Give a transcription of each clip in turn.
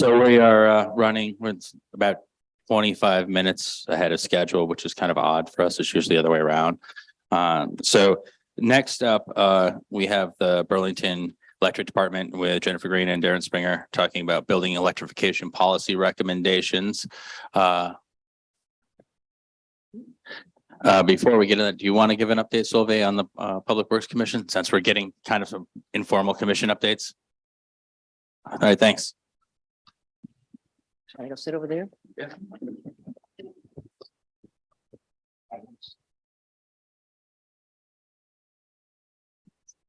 So we are uh running with about twenty-five minutes ahead of schedule, which is kind of odd for us. It's usually the other way around. Um, so next up, uh, we have the Burlington Electric Department with Jennifer Green and Darren Springer talking about building electrification policy recommendations. Uh. Uh, before we get into that, do you want to give an update, Solveig, on the uh Public Works Commission, since we're getting kind of some informal commission updates? All right, thanks. Should I go sit over there? Yeah.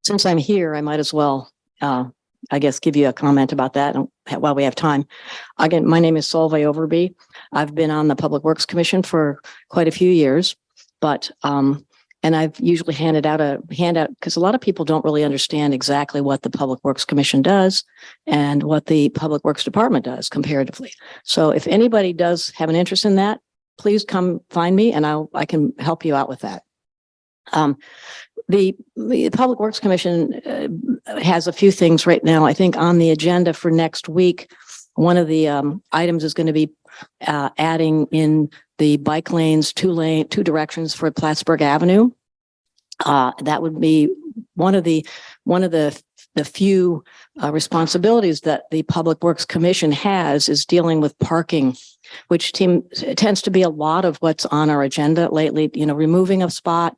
Since I'm here, I might as well, uh, I guess, give you a comment about that while we have time. Again, my name is Solveig Overby. I've been on the Public Works Commission for quite a few years, but, um, and I've usually handed out a handout because a lot of people don't really understand exactly what the Public Works Commission does and what the Public Works Department does comparatively. So if anybody does have an interest in that, please come find me and I'll, I can help you out with that. Um, the, the Public Works Commission uh, has a few things right now, I think on the agenda for next week. One of the um, items is going to be uh, adding in the bike lanes, two lane, two directions for Plattsburgh Avenue. Uh, that would be one of the, one of the, the few uh, responsibilities that the Public Works Commission has is dealing with parking, which team tends to be a lot of what's on our agenda lately, you know, removing a spot,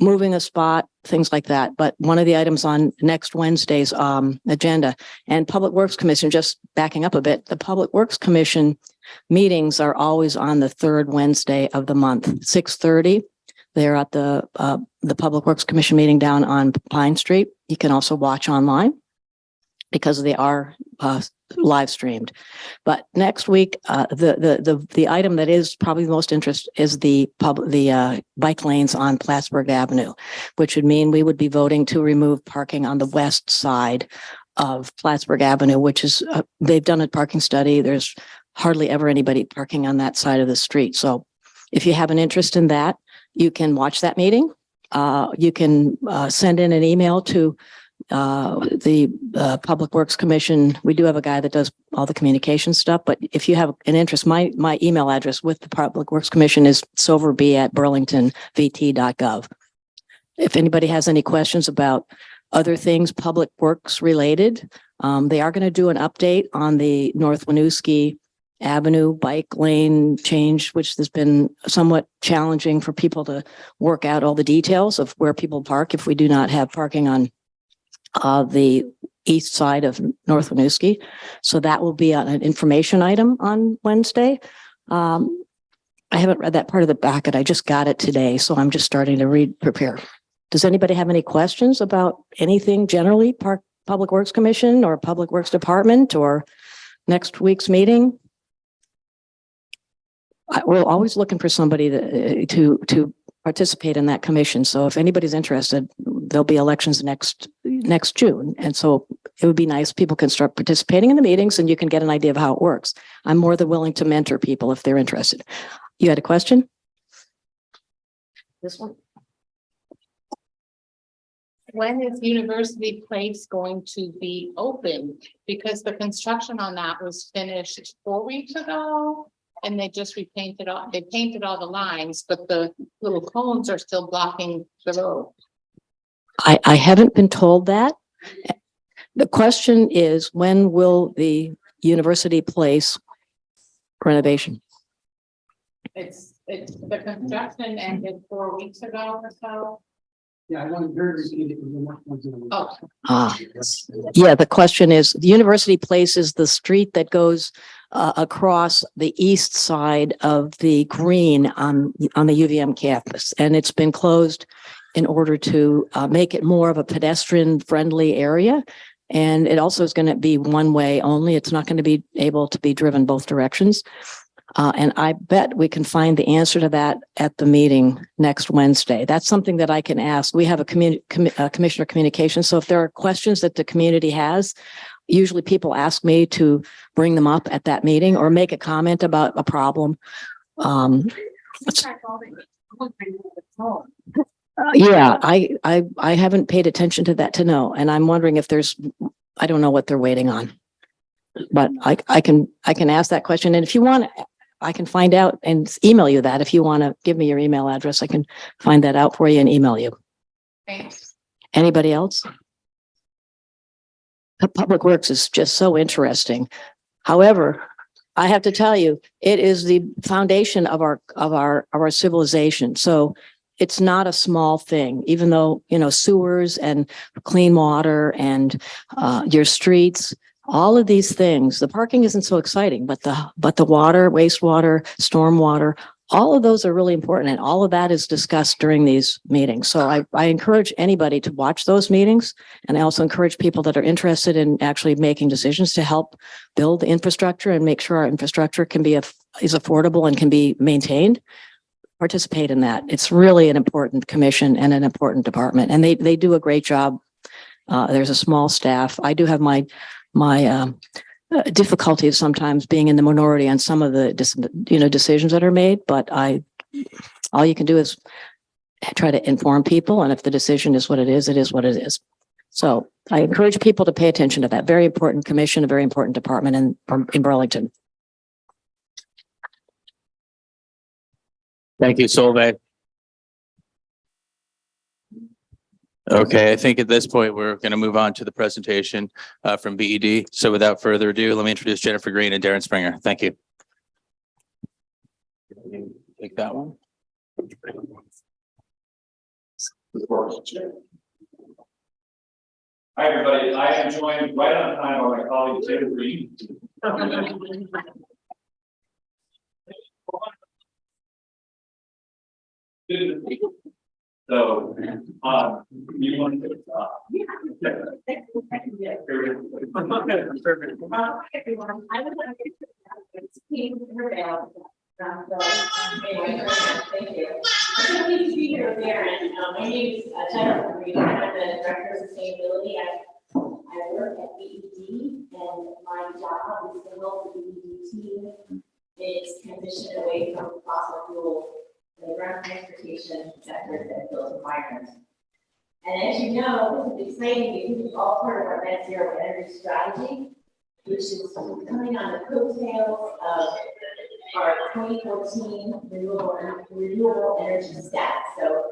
moving a spot, things like that. But one of the items on next Wednesday's um, agenda and Public Works Commission, just backing up a bit, the Public Works Commission meetings are always on the third Wednesday of the month, six thirty. They're at the, uh, the Public Works Commission meeting down on Pine Street. You can also watch online because they are, uh, live streamed. But next week, uh, the, the, the, the item that is probably the most interest is the pub, the, uh, bike lanes on Plattsburgh Avenue, which would mean we would be voting to remove parking on the west side of Plattsburgh Avenue, which is, uh, they've done a parking study. There's hardly ever anybody parking on that side of the street. So if you have an interest in that, you can watch that meeting. Uh, you can, uh, send in an email to, uh, the, uh, Public Works Commission. We do have a guy that does all the communication stuff, but if you have an interest, my, my email address with the Public Works Commission is silverb@burlingtonvt.gov. If anybody has any questions about other things, public works related, um, they are going to do an update on the North Winooski Avenue bike lane change, which has been somewhat challenging for people to work out all the details of where people park if we do not have parking on uh, the east side of North Winooski. So that will be an information item on Wednesday. Um, I haven't read that part of the packet. I just got it today, so I'm just starting to read, prepare. Does anybody have any questions about anything generally, Park, Public Works Commission or Public Works Department or next week's meeting? We're always looking for somebody to, uh, to, to participate in that commission. So if anybody's interested, there'll be elections next, next June. And so it would be nice, people can start participating in the meetings and you can get an idea of how it works. I'm more than willing to mentor people if they're interested. You had a question? This one? When is University Place going to be open? Because the construction on that was finished four weeks ago. And they just repainted all, they painted all the lines, but the little cones are still blocking the road. I, I haven't been told that. The question is, when will the university place renovation? It's, it's, the construction ended four weeks ago or so. Yeah, I want to hear it. Oh, Ah, yeah, the question is, the university place is the street that goes uh, across the east side of the green on, on the UVM campus. And it's been closed in order to uh, make it more of a pedestrian friendly area. And it also is going to be one way only. It's not going to be able to be driven both directions. Uh, and I bet we can find the answer to that at the meeting next Wednesday. That's something that I can ask. We have a community, uh, commissioner of communication. So if there are questions that the community has, usually people ask me to bring them up at that meeting or make a comment about a problem. Um, yeah, I, I, I haven't paid attention to that to know, and I'm wondering if there's, I don't know what they're waiting on. but I, I can, I can ask that question. And if you want, I can find out and email you that. If you want to give me your email address, I can find that out for you and email you. Thanks. Anybody else? Public Works is just so interesting. However, I have to tell you, it is the foundation of our, of our, of our civilization. So it's not a small thing, even though, you know, sewers and clean water and uh, your streets, all of these things, the parking isn't so exciting, but the, but the water, wastewater, stormwater, all of those are really important and all of that is discussed during these meetings. So I, I encourage anybody to watch those meetings. And I also encourage people that are interested in actually making decisions to help build the infrastructure and make sure our infrastructure can be, is affordable and can be maintained. Participate in that. It's really an important commission and an important department and they, they do a great job. Uh, there's a small staff. I do have my, my, um, uh, difficulties sometimes being in the minority on some of the, you know, decisions that are made, but I, all you can do is try to inform people. And if the decision is what it is, it is what it is. So I encourage people to pay attention to that very important commission, a very important department in, in Burlington. Thank you, Solveig. Okay, I think at this point, we're going to move on to the presentation uh, from BED. So without further ado, let me introduce Jennifer Green and Darren Springer. Thank you. Take that one. Hi, everybody. I am joined right on time by my colleague Jim Green. So, um, you want to? uh. Hi, everyone. I would like to, it's Kate Rivera. Um, so, um, anyway, thank you. I'm pleased to be here Darren. Um, my name is uh, Jennifer Green. I'm the Director of Sustainability. I, I work at BED and my job is to help the BED team in its transition away from fossil fuel and the ground transportation sector that builds environment. And as you know, this is exciting because it's all part of our net zero energy strategy, which is coming on the coattails of our twenty fourteen renewable, renewable energy stat. So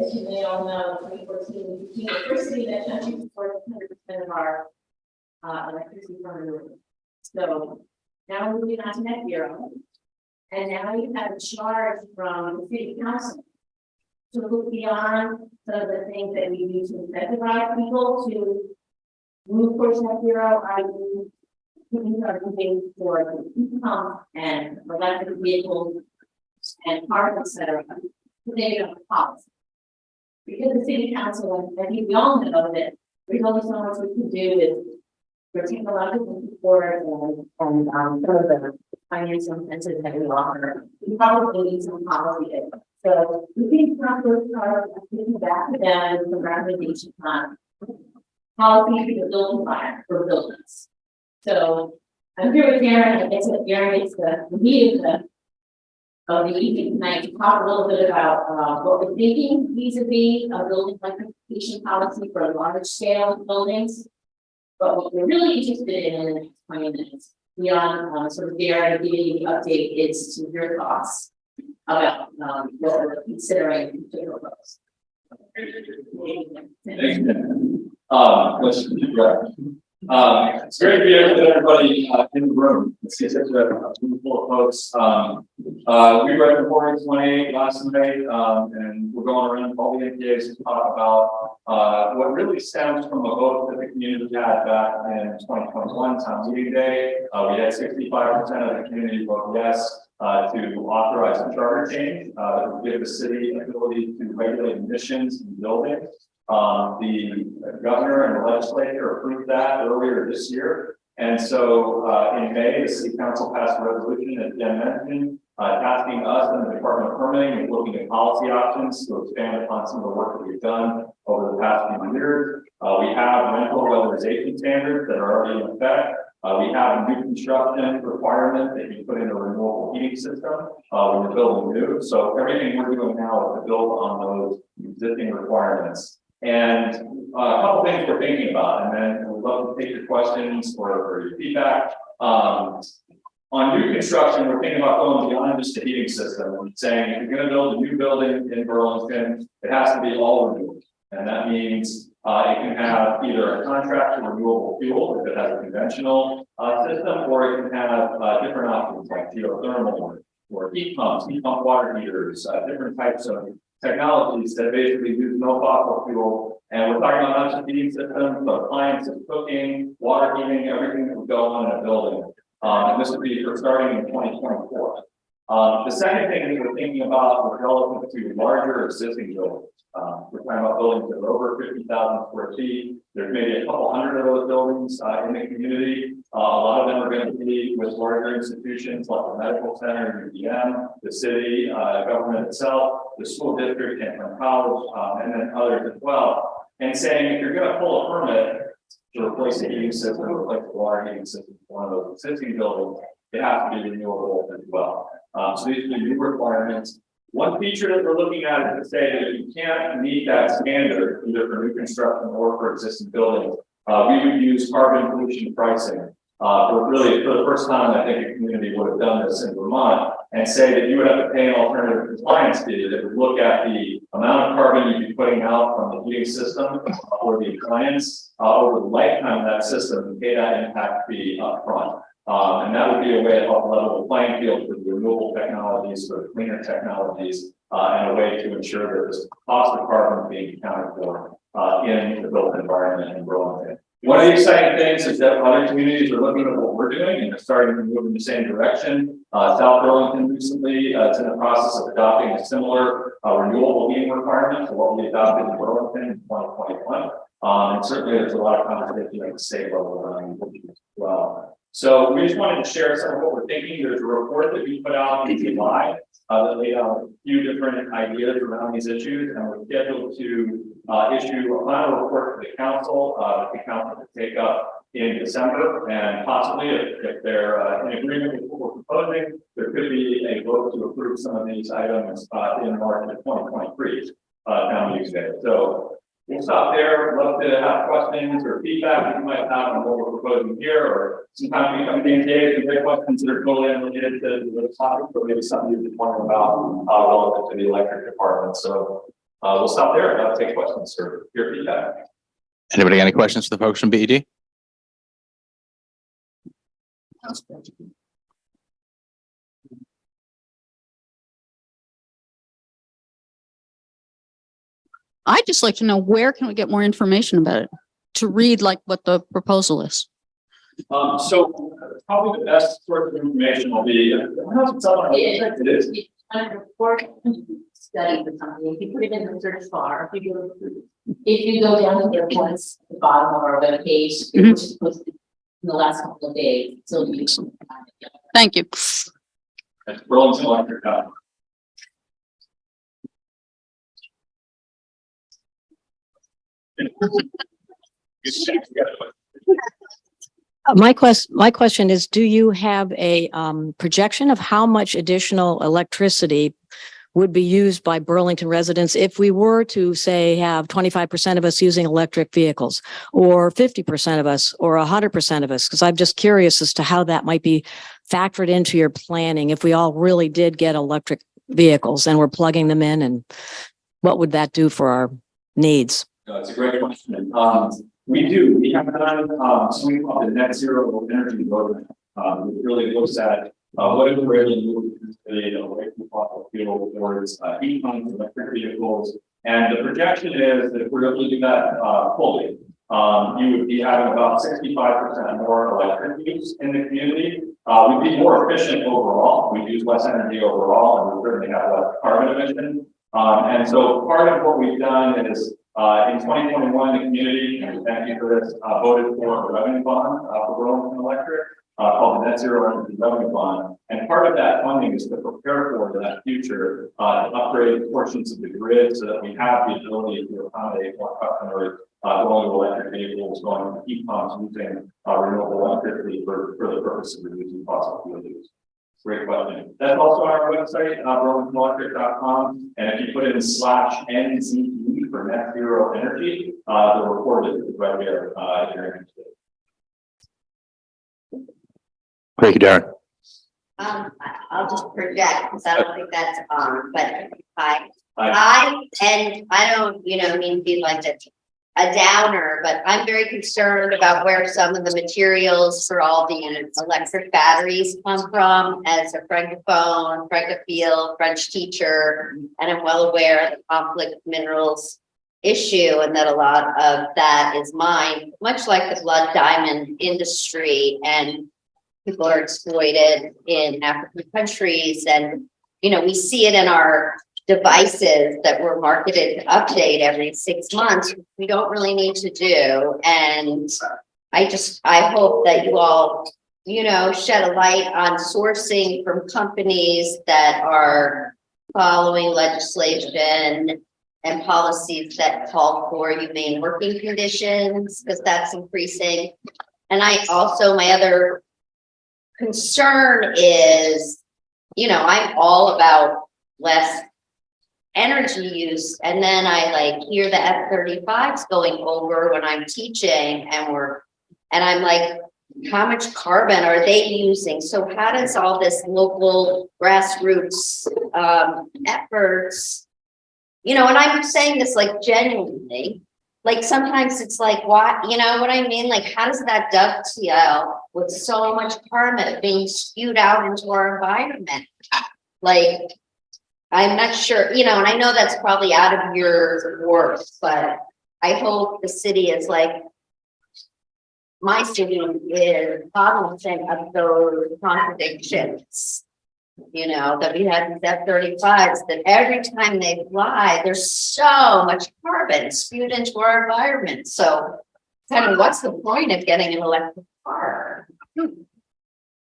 as you may all know, twenty fourteen, we became the first city in the country hundred percent of our uh, electricity from renewables. So now we're moving on to net zero. And now you have a charge from the city council to look beyond some of the things that we do to incentivize people to move towards net zero, i.e. Putting our moving heat pumps and electric vehicles and cars, et cetera. They don't policy. Because the city council, and I think we all know that there's only so much we can do with for technological and, and, um, some of the financial incentives that we offer. We probably need some policy. So we think council are thinking back to them some recommendation on policy for building environment for buildings. So I'm here with Darren, I guess that Darren gets the meat of the of the evening tonight to talk a little bit about uh what we're thinking vis-a-vis a building electrification policy for large scale buildings. But what we're really interested in in the next twenty minutes, beyond uh sort of Darren giving you the update is to your thoughts about um what we're considering in general. Um, let's, right. Um, it's great to be to get everybody uh, in the room. It's such a a room full of folks. Um, uh, we read the four twenty last night, um, and we're going around all the NPAs to talk about uh, what really stems from a vote that the community had back in twenty twenty-one town meeting day. Uh, we had sixty-five percent of the community vote yes, uh, to authorize a charter change, uh, that would give the city ability to regulate emissions in buildings. Um, the governor and the legislature approved that earlier this year. And so, uh, in May, the city council passed a resolution, as Jen mentioned, uh, tasking us and the Department of Permitting with looking at policy options to expand upon some of the work that we've done over the past few years. Uh, we have rental weatherization standards that are already in effect. Uh, we have a new construction requirement that you put in a renewable heating system, uh, when you're building new. So everything we're doing now is to build on those existing requirements. And uh, a couple things we're thinking about, and then we'd love to take your questions or, or your feedback. Um, on new construction, we're thinking about going beyond just the heating system and saying, if you're gonna build a new building in Burlington, it has to be all renewable. And that means, uh, it can have either a contract for renewable fuel, if it has a conventional, uh, system, or it can have, uh, different options like geothermal or, or heat pumps, heat pump water heaters, uh, different types of technologies that basically use no fossil fuel. And we're talking about not just heating systems, but appliances, cooking, water heating, everything that would go on in a building. Um, and this would be for starting in twenty twenty-four. Um, the second thing that we're thinking about is relative to larger existing buildings. Um, we're talking about buildings that are over fifty thousand square feet. There's maybe a couple hundred of those buildings, uh, in the community. Uh, a lot of them are going to be with larger institutions like the medical center, UVM, the city, uh, government itself, the school district, and college, um, and then others as well. And saying, if you're gonna pull a permit to replace the heating system, replace the water heating system, one of those existing buildings, it has to be renewable as well. Um, so these are the new requirements. One feature that we're looking at is to say that if you can't meet that standard, either for new construction or for existing buildings, uh, we would use carbon pollution pricing. Uh, for really, for the first time, I think a community would have done this in Vermont and say that you would have to pay an alternative compliance fee that would look at the amount of carbon you'd be putting out from the heating system or the appliance uh, over the lifetime of that system and pay that impact fee upfront. Um, and that would be a way to help level the playing field for the renewable technologies, for the cleaner technologies, uh, and a way to ensure that this cost of carbon being accounted for uh, in the built environment in Burlington. One of the exciting things is that other communities are looking at what we're doing and they're starting to move in the same direction. Uh, South Burlington recently, uh, is in the process of adopting a similar, uh, renewable heating requirement to what we adopted in Burlington in twenty twenty-one. Um, and certainly there's a lot of conversation at the state level around as well. So we just wanted to share some of what we're thinking. There's a report that we put out in July, uh, that laid out a few different ideas around these issues, and we're scheduled to, uh, issue a final report to the council, uh, the council will take up in December, and possibly if, if they're, uh, in agreement with what we're proposing, there could be a vote to approve some of these items, uh, in March of twenty twenty-three, uh. So We'll stop there. Love to have questions or feedback that you might have on what we're proposing here, or sometimes we come in days and get questions that are totally unrelated to the topic, but maybe something you're wondering about, uh, relative to the electric department. So, uh, we'll stop there. I'll take questions or your feedback. Anybody got any questions for the folks from BED? I'd just like to know where can we get more information about it? To read like what the proposal is. Um, so probably the best source of information will be, I don't know if it's on our website. It is. Under report study for something, if you put it in the search bar, if you go, if you go down to the reports, at the bottom of our webpage, it Mhm. was posted in the last couple of days, so you. Thank you. It's Burlington Electric. uh, Uh, My quest, my question is, do you have a um projection of how much additional electricity would be used by Burlington residents if we were to say have twenty-five percent of us using electric vehicles or fifty percent of us or hundred percent of us? Because I'm just curious as to how that might be factored into your planning if we all really did get electric vehicles and we're plugging them in and what would that do for our needs? It's a great question. Um, we do, we have done, um, something called the net zero energy roadmap. Um, it really looks at, uh, what if we're able to move the away from fossil fuel towards, uh, heat pumps, electric vehicles. And the projection is that if we're able to do that, uh, fully, um, you would be having about sixty-five percent more electric use in the community. Uh, we'd be more efficient overall, We'd use less energy overall, and we certainly have less carbon emission. Um, and so part of what we've done is, uh, in twenty twenty-one, the community, and thank you for this, uh, voted for a revenue bond, uh, for Burlington Electric, uh, called the Net Zero Energy Revenue Bond. And part of that funding is to prepare for that future, uh, to upgrade portions of the grid so that we have the ability to accommodate more customers, uh, going to electric vehicles, going to heat pumps, using, uh, renewable electricity for, for the purpose of reducing fossil fuel use. Great question. That's also on our website, uh, burlingtonelectric.com, and if you put in slash NZE for net zero energy, uh, the report is right there, uh, if you're interested. Thank you, Darren. Um, I- I'll just project, because I don't think that's on, but I, Hi. I, and I don't, you know, mean to be like a, a downer, but I'm very concerned about where some of the materials for all the electric batteries come from as a francophone, francophile, French teacher, and I'm well aware of the conflict minerals issue and that a lot of that is mined, much like the blood diamond industry and people are exploited in African countries and, you know, we see it in our devices that were marketed to update every six months. We don't really need to do. And I just, I hope that you all, you know, shed a light on sourcing from companies that are following legislation and policies that call for humane working conditions, because that's increasing. And I also, my other concern is, you know, I'm all about less energy use, and then I like hear the F thirty-fives going over when I'm teaching and we're, and I'm like, how much carbon are they using? So how does all this local grassroots um efforts? You know, and I'm saying this like genuinely, like sometimes it's like, what, you know what I mean? Like, how does that dovetail with so much carbon being spewed out into our environment? Like, I'm not sure, you know, and I know that's probably out of your work, but I hope the city is like. My city is cognizant of those contradictions. You know, that we have these F thirty-fives, that every time they fly, there's so much carbon spewed into our environment, so. Kind of, what's the point of getting an electric car? Hmm.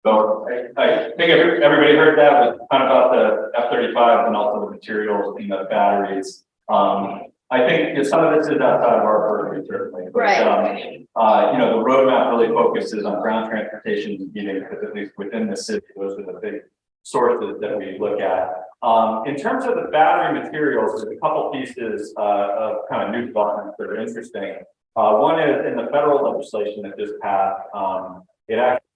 So I, I think every- everybody heard that, but kind of about the F thirty-five and also the materials and the batteries. Um, I think some of this is outside of our purview certainly. but, Right. um, Uh, you know, the roadmap really focuses on ground transportation and heating, because at least within the city, those are the big sources that we look at. Um, in terms of the battery materials, there's a couple pieces, uh, of kind of new developments that are interesting. Uh, one is in the federal legislation that just passed, um, it actually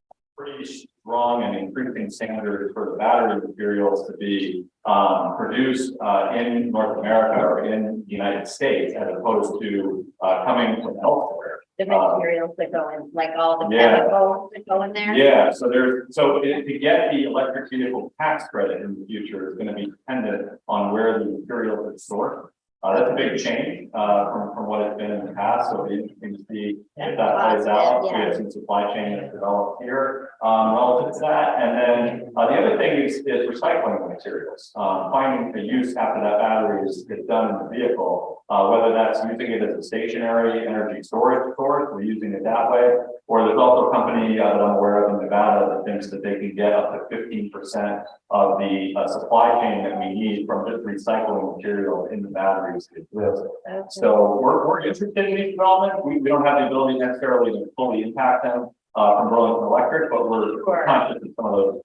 pretty strong and increasing standards for the battery materials to be um, produced uh, in North America or in the United States as opposed to uh, coming from elsewhere. The materials that go in, like all the Yeah. chemicals that go in there? Yeah, so there's, so i- to get the electric vehicle tax credit in the future is gonna be dependent on where the material is sourced. Uh, that's a big change, uh, from, from what it's been in the past, so it'll be interesting to see if that plays out. We Yeah. have some supply chain that's developed here, um, relative to that. And then, uh, the other thing is, is recycling the materials. Um, finding a use after that battery is, is done in the vehicle. Uh, whether that's using it as a stationary energy storage source, we're using it that way. Or there's also a company uh, that I'm aware of in Nevada that thinks that they can get up to fifteen percent of the uh, supply chain that we need from just recycling material in the batteries. to exist. So we're, we're interested in these developments. We, we don't have the ability necessarily to fully impact them uh, from Burlington Electric, but we're Sure. conscious of some of those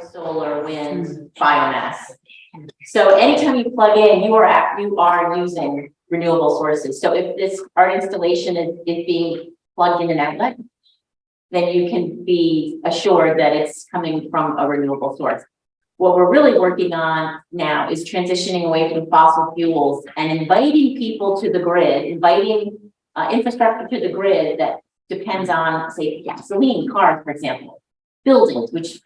solar, wind, biomass. So anytime you plug in, you are, act- you are using renewable sources. So if this, our installation is, is being plugged in an outlet, then you can be assured that it's coming from a renewable source. What we're really working on now is transitioning away from fossil fuels and inviting people to the grid, inviting uh, infrastructure to the grid that depends on, say, gasoline cars, for example, buildings, which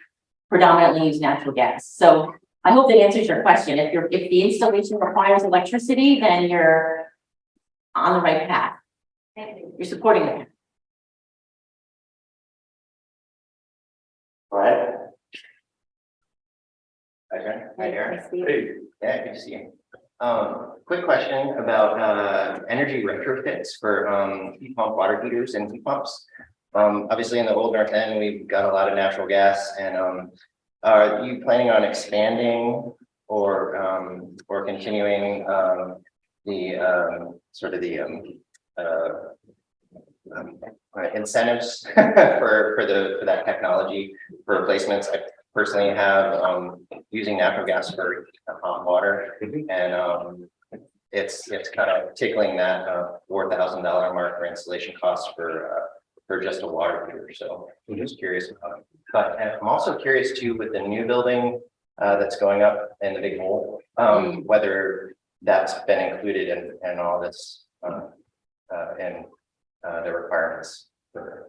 predominantly use natural gas. So I hope that answers your question. If you're, if the installation requires electricity, then you're on the right path. You're supporting it. Right. Okay, hi there. Hey, Yeah, good to see you. Um, quick question about, uh, energy retrofits for, um, heat pump water heaters and heat pumps. Um, obviously in the old North End, we've got a lot of natural gas and, um, are you planning on expanding or, um, or continuing, um, the, um, sort of the, um, uh, um, uh, incentives for, for the, for that technology for replacements? I personally have, um, using natural gas for hot water. And, um, it's, it's kind of tickling that, uh, four thousand dollar mark for installation costs for, uh, for just a water heater. So I'm just curious about it. But I'm also curious too, with the new building, uh, that's going up in the big hole, um, whether that's been included in, in all this, uh, uh, and, uh, the requirements for,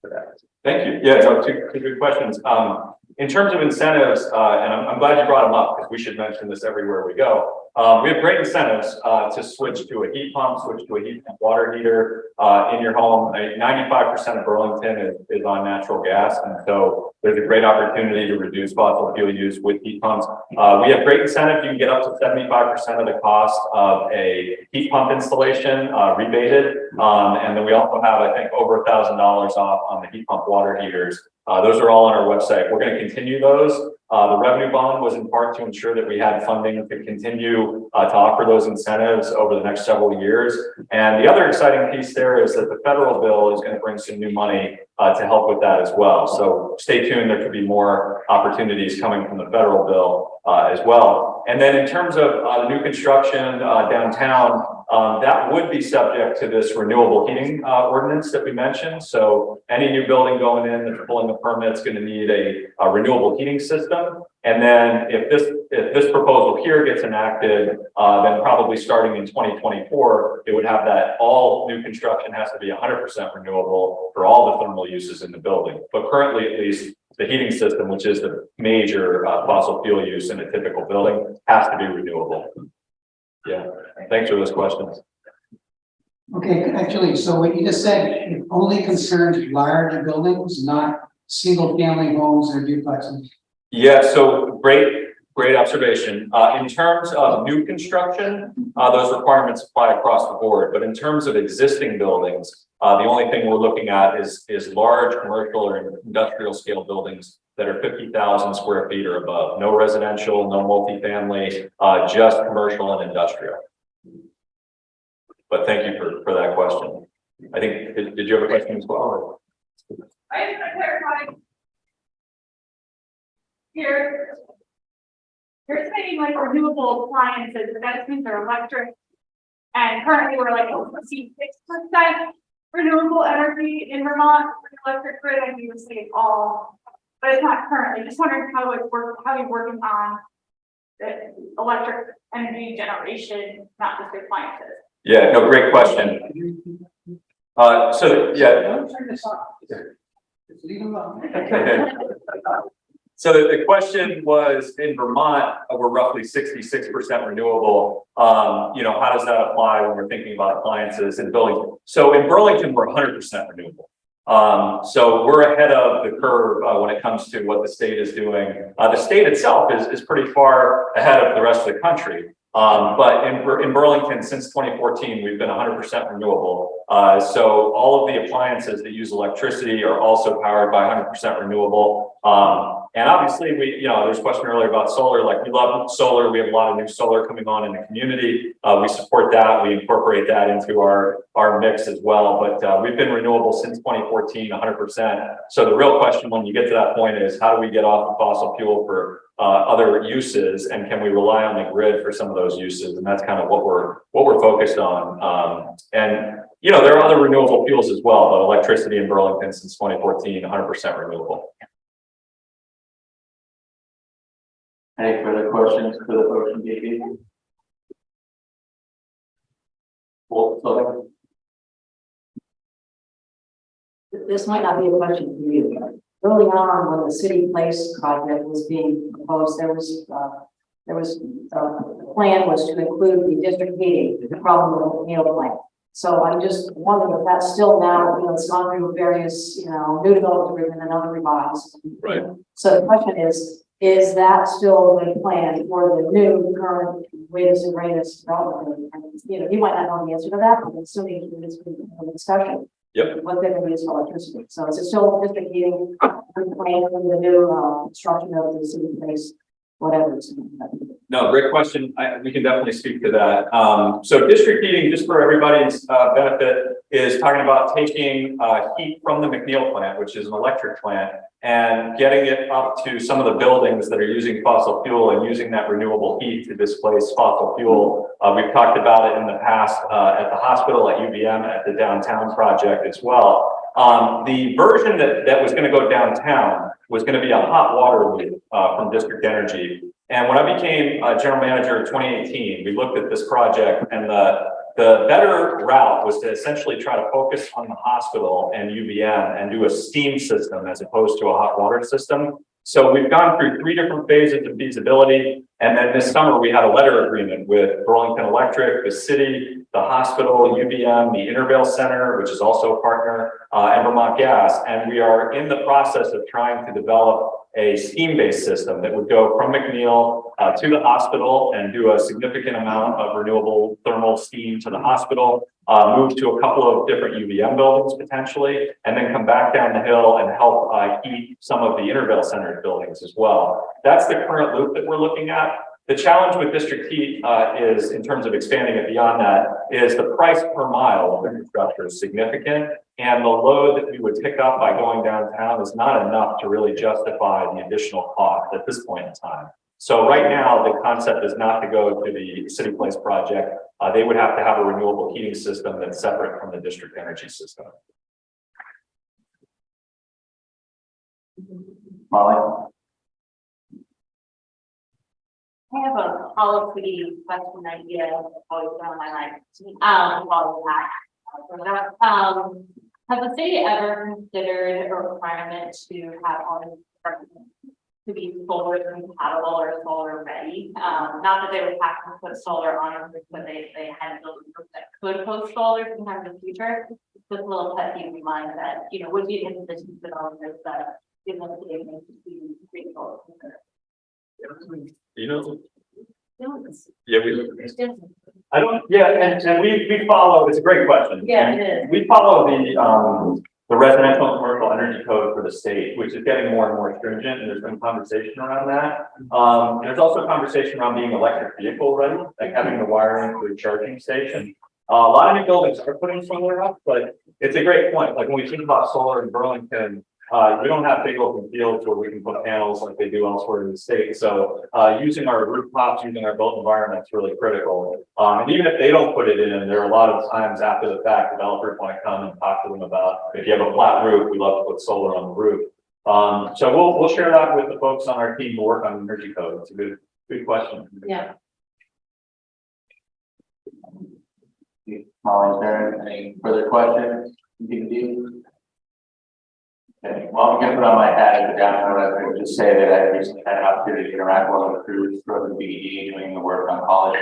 for that. Thank you. Yeah, no, two, two good questions. Um, in terms of incentives, uh, and I'm, I'm glad you brought them up because we should mention this everywhere we go. Um, we have great incentives, uh, to switch to a heat pump, switch to a heat pump water heater, uh, in your home. Ninety-five percent of Burlington is, is on natural gas. And so there's a great opportunity to reduce fossil fuel use with heat pumps. Uh, we have great incentive. You can get up to seventy-five percent of the cost of a heat pump installation, uh, rebated. Um, and then we also have, I think, over a thousand dollars off on the heat pump water heaters. Uh, those are all on our website. We're going to continue those. Uh, the revenue bond was in part to ensure that we had funding to continue uh, to offer those incentives over the next several years. And the other exciting piece there is that the federal bill is going to bring some new money uh, to help with that as well. So stay tuned. There could be more opportunities coming from the federal bill uh, as well. And then in terms of uh, new construction uh, downtown, um, that would be subject to this renewable heating uh, ordinance that we mentioned. So any new building going in that's pulling the permit is going to need a, a renewable heating system. And then if this if this proposal here gets enacted, uh, then probably starting in 2024, it would have that all new construction has to be 100% renewable for all the thermal uses in the building. But currently, at least, the heating system, which is the major uh, fossil fuel use in a typical building, has to be renewable. Yeah, thanks for those questions. Okay, actually, so what you just said, it only concerns large buildings, not single family homes or duplexes. Yeah, so great, great observation. Uh, in terms of new construction, uh, those requirements apply across the board. But in terms of existing buildings, uh, the only thing we're looking at is, is large commercial or industrial scale buildings that are fifty thousand square feet or above. No residential, no multifamily, uh, just commercial and industrial. But thank you for, for that question. I think, did, did you have a question as well? I. Here. You're saying like renewable appliances, but that means they're electric. And currently we're like, oh, see six percent renewable energy in Vermont for the electric grid, and you would say all. But it's not currently, just wondering how it work, how you're working on. The electric energy generation, not just the appliances. Yeah, no, great question. Uh, so, yeah, Don't turn this off. Just leave it alone. So the, question was, in Vermont, we're roughly sixty-six percent renewable. Um, you know, how does that apply when we're thinking about appliances and buildings? So in Burlington, we're hundred percent renewable. Um, so we're ahead of the curve, uh, when it comes to what the state is doing. Uh, the state itself is, is pretty far ahead of the rest of the country. Um, but in, in Burlington, since twenty fourteen, we've been hundred percent renewable. Uh, so all of the appliances that use electricity are also powered by hundred percent renewable. Um, and obviously, we, you know, there's a question earlier about solar, like, we love solar, we have a lot of new solar coming on in the community. Uh, we support that, we incorporate that into our, our mix as well, but, uh, we've been renewable since twenty fourteen, hundred percent. So the real question, when you get to that point, is how do we get off of fossil fuel for, uh, other uses? And can we rely on the grid for some of those uses? And that's kind of what we're, what we're focused on. Um, and, you know, there are other renewable fuels as well, but electricity in Burlington since 2014, 100 percent renewable. Any further questions for the motion, DP? Well, so This might not be a question for you, but early on, when the city place project was being proposed, there was, uh, there was, uh, the plan was to include the district heating from the Neil plant. So I'm just wondering if that's still now, you know, it's gone through various, you know, new development agreement and other revised. Right. So the question is, is that still the plan for the new current latest and greatest development? And, you know, you might not know the answer to that, but assuming it's been a discussion Yep. what they're gonna use for electricity. So is it still district heating, plan for the new, uh, construction of the city place, whatever. it's gonna be. No, great question. I, we can definitely speak to that. Um, so district heating, just for everybody's, uh, benefit, is talking about taking, uh, heat from the McNeil plant, which is an electric plant, and getting it up to some of the buildings that are using fossil fuel and using that renewable heat to displace fossil fuel. Uh, we've talked about it in the past, uh, at the hospital, at UVM, at the downtown project as well. Um, the version that, that was gonna go downtown was gonna be a hot water loop, uh, from District Energy. And when I became uh, general manager in 2018, we looked at this project and the, the better route was to essentially try to focus on the hospital and UVM and do a steam system as opposed to a hot water system. So we've gone through three different phases of feasibility. And then this summer, we had a letter agreement with Burlington Electric, the city, the hospital, UVM, the Intervale Center, which is also a partner, uh, and Vermont Gas. And we are in the process of trying to develop a steam-based system that would go from McNeil uh, to the hospital and do a significant amount of renewable thermal steam to the hospital, uh, move to a couple of different UVM buildings potentially, and then come back down the hill and help uh, heat some of the Intervale Center buildings as well. That's the current loop that we're looking at. The challenge with district heat uh, is, in terms of expanding it beyond that, is the price per mile of infrastructure is significant. And the load that we would pick up by going downtown is not enough to really justify the additional cost at this point in time. So right now, the concept is not to go to the City Place project. Uh, they would have to have a renewable heating system that's separate from the district energy system. Molly? I have a policy question idea, always been on my mind, um, while we're. Um, has the city ever considered a requirement to have all these apartments to be solar compatible or solar ready? Um, not that they would have to put solar on, it, but they, they had buildings that could host solar sometime in the future. Just a little pet peeve of mine that, you know, would be in position to developers that, give them the ability to be grateful. You know, yeah, we, it's different. I don't, yeah, and, and we, we follow, it's a great question. Yeah, it is. We follow the, um, the residential and commercial energy code for the state, which is getting more and more stringent, and there's been conversation around that. Um, there's also conversation around being electric vehicle ready, like having the wiring for a charging station. Uh, a lot of new buildings are putting solar up, but it's a great point, like when we think about solar in Burlington, uh, we don't have big open fields where we can put panels like they do elsewhere in the state, so, uh, using our rooftops, using our built environment is really critical. Um, and even if they don't put it in, there are a lot of times after the fact, developers want to come and talk to them about, if you have a flat roof, we love to put solar on the roof. Um, so we'll, we'll share that with the folks on our team who work on energy code. It's a good, good question. Yeah. Molly, is there any further questions? DP? Okay, well, I'm gonna put on my hat at the downtown resident, just say that I recently had an opportunity to interact with one of the crews for the BED doing the work on college.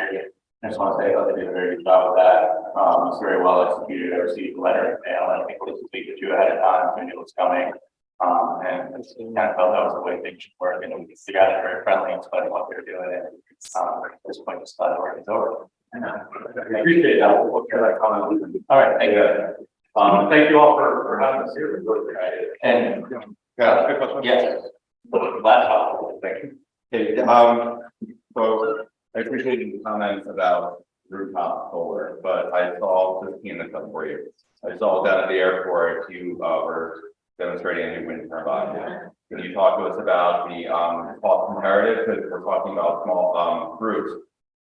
I just want to say, I thought they did a very good job with that. Um, it's very well executed. I received a letter in mail, and I think it was a week or two ahead of time, so I knew it was coming. Um, and I kind of felt that was the way things should work, and the guys are very friendly spite of what they're doing, and, um, at this point, just glad the work is over. I appreciate that. We'll share that comment. All right, thank you. Um, thank you all for, for having us here. We really appreciate it. And, Yeah, quick question. yes, Laptop, thank you. Hey, um, so I appreciate your comments about rooftop solar, but I saw this in the cup for you. I saw down at the airport, you uh were demonstrating a new wind turbine. Can you talk to us about the um cost comparative, because we're talking about small um groups.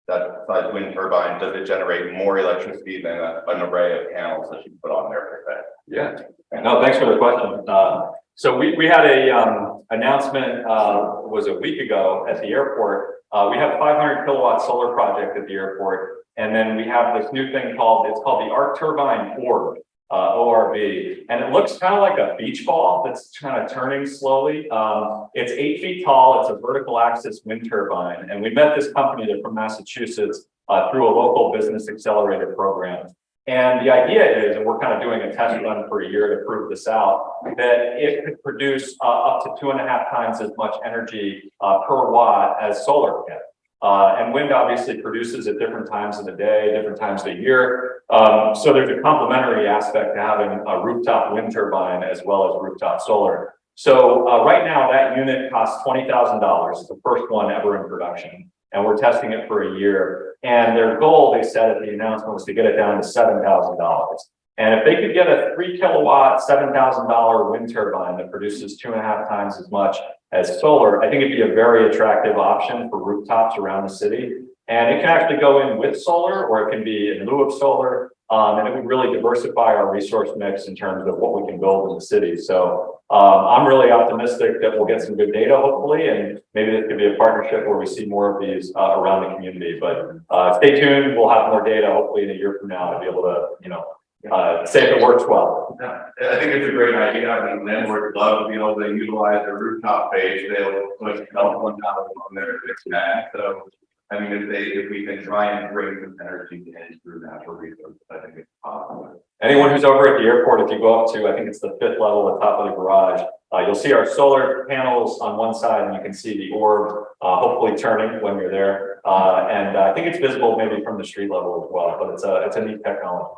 That size wind turbine, does it generate more electricity than a- an array of panels that you put on there per se? Yeah, no, thanks for the question. Uh, so we, we had a, um, announcement, uh, was a week ago at the airport. Uh, we have five hundred kilowatt solar project at the airport. And then we have this new thing called, it's called the Arc Turbine Orb, uh, ORV. And it looks kind of like a beach ball that's kind of turning slowly. Um, it's eight feet tall. It's a vertical axis wind turbine. And we met this company, they're from Massachusetts, uh, through a local business accelerator program. And the idea is, and we're kind of doing a test run for a year to prove this out, that it could produce uh, up to two and a half times as much energy uh, per watt as solar can. Uh, and wind obviously produces at different times of the day, different times of the year. Um, so there's a complementary aspect to having a rooftop wind turbine as well as rooftop solar. So uh, right now that unit costs twenty thousand dollars. It's the first one ever in production, and we're testing it for a year. And their goal, they said at the announcement, was to get it down to seven thousand dollars. And if they could get a three kilowatt, seven thousand dollar wind turbine that produces two and a half times as much as solar, I think it'd be a very attractive option for rooftops around the city. And it can actually go in with solar, or it can be in lieu of solar. Um, and it would really diversify our resource mix in terms of what we can build in the city. So um, I'm really optimistic that we'll get some good data, hopefully, and maybe this could be a partnership where we see more of these uh, around the community. But uh, stay tuned. We'll have more data, hopefully, in a year from now to be able to, you know, uh, say if it works well. Yeah, I think it's a great idea. I mean, landlords love to be able to utilize their rooftop page. They'll put cell phone towers on it's bad. So, I mean, if they, if we can try and bring some energy in through natural resources, I think it's possible. Anyone who's over at the airport, if you go up to, I think it's the fifth level, the top of the garage, uh, you'll see our solar panels on one side and you can see the orb, uh, hopefully turning when you're there. Uh, and I think it's visible maybe from the street level as well, but it's a, it's a neat technology.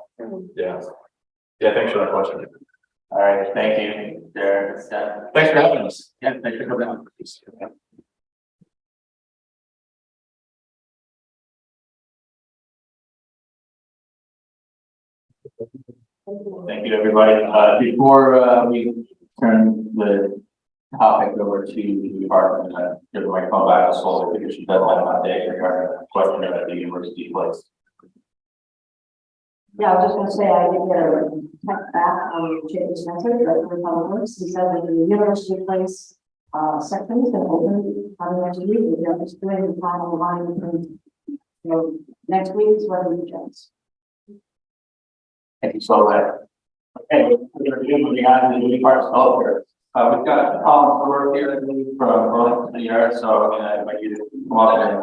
Yeah. Yeah, thanks for that question. All right, thank you. Steph. Thanks for having us. Yeah, thanks for coming out. Thank you, everybody. Uh, before, uh, we turn the topic over to the department, uh, give the microphone back to Sol, because she doesn't have an update regarding the question about the university place. Yeah, I was just gonna say, I did get a text back on Jay Spencer, director of public works, he said that the university place. Uh, section is gonna open on the next week, we're just doing the final line between. You know, next week is what we just. Thank you, Sol. Okay, we're gonna be moving on to the new part of software. Uh, we've got Colin Stewart here, from Burlington City Art, so I'm gonna invite you to come on and.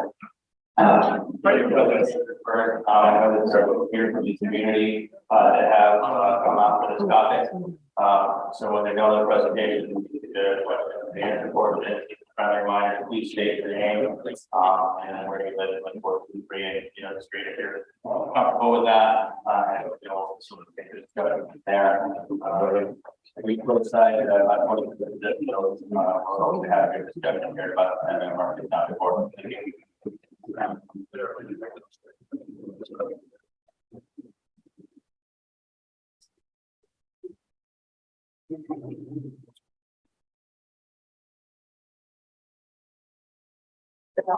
Uh, uh, I know there's several here from the community, uh, that have, uh, come out for this topic. Uh, so when they go to the presentation, the question, the answer for it, friendly please state your name, um, and then where you live, like, four, two, three, and, you know, read it here. Comfortable with that, uh, and, you know, sort of discussion from there. Uh, we both side, uh, uh, so we have your discussion here about, and then important.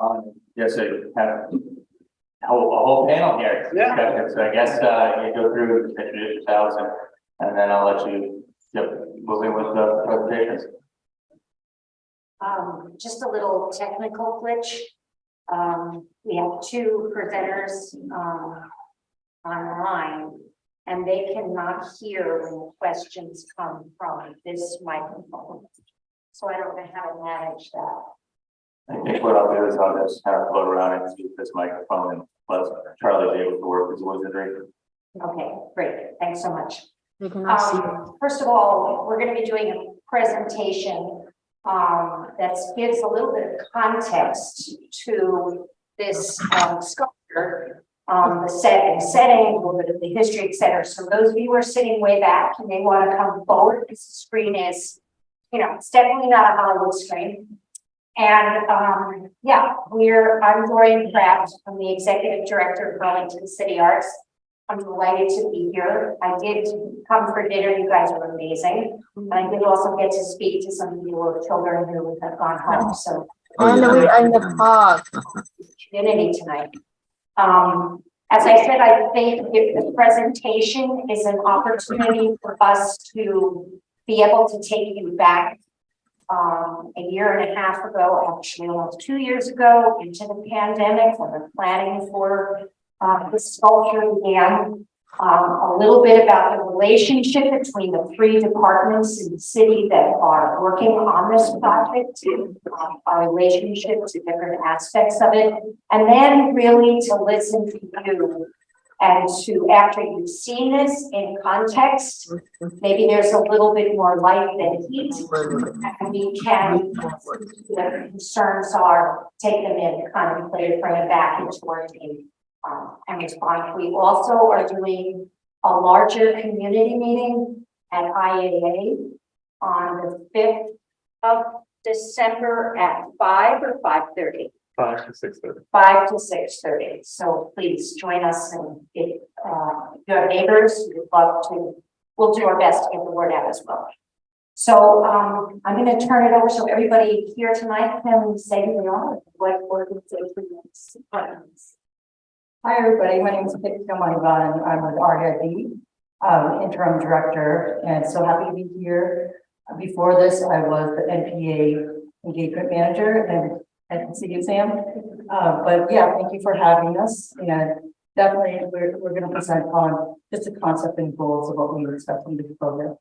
Um, Yes, I have a whole, a whole panel here. Yeah. So I guess, uh, you go through, introduce yourselves and, and then I'll let you, yep, move in with the presentations. Um, just a little technical glitch. Um, we have two presenters, um, online, and they cannot hear when the questions come from this microphone. So I don't know how to manage that. I think what I'll do is I'll just kind of float around and see if this microphone and let Charlie be able to work his wizardry. Okay, great. Thanks so much. They cannot see. Um, first of all, we're gonna be doing a presentation um, that gives a little bit of context to this um, sculpture. Um, the setting, setting, a little bit of the history, et cetera. So those of you who are sitting way back, you may want to come forward because the screen is you know, it's definitely not a Hollywood screen. And, um, yeah, we're, I'm Gloria Pratt, I'm the Executive Director of Burlington City Arts. I'm delighted to be here. I did come for dinner, you guys were amazing. And I did also get to speak to some of your children who have gone home, so On the way- on the park. Community tonight. Um, as I said, I think if the presentation is an opportunity for us to be able to take you back um, a year and a half ago, actually almost two years ago, into the pandemic, when the planning for uh, the sculpture began. Um, a little bit about the relationship between the three departments in the city that are working on this project, um, our relationship to different aspects of it, and then really to listen to you. And to, after you've seen this in context, maybe there's a little bit more light than heat. And we can, the concerns are, take them in, kind of bring it back into our team um, and respond. We also are doing a larger community meeting at IAA on the fifth of December at five or five thirty, Five to six thirty. five to six thirty. So please join us and if, uh, you have neighbors, we'd love to, we'll do our best to get the word out as well. So, um, I'm gonna turn it over so everybody here tonight can say who they are, what organization is. Hi, everybody. My name is Victor Moneyvan. I'm with REIB, um, interim director, and so happy to be here. Before this, I was the NPA engagement manager and at the city of Sam. Uh, but yeah, thank you for having us. And definitely, we're, we're gonna present on just the concept and goals of what we expect from the program.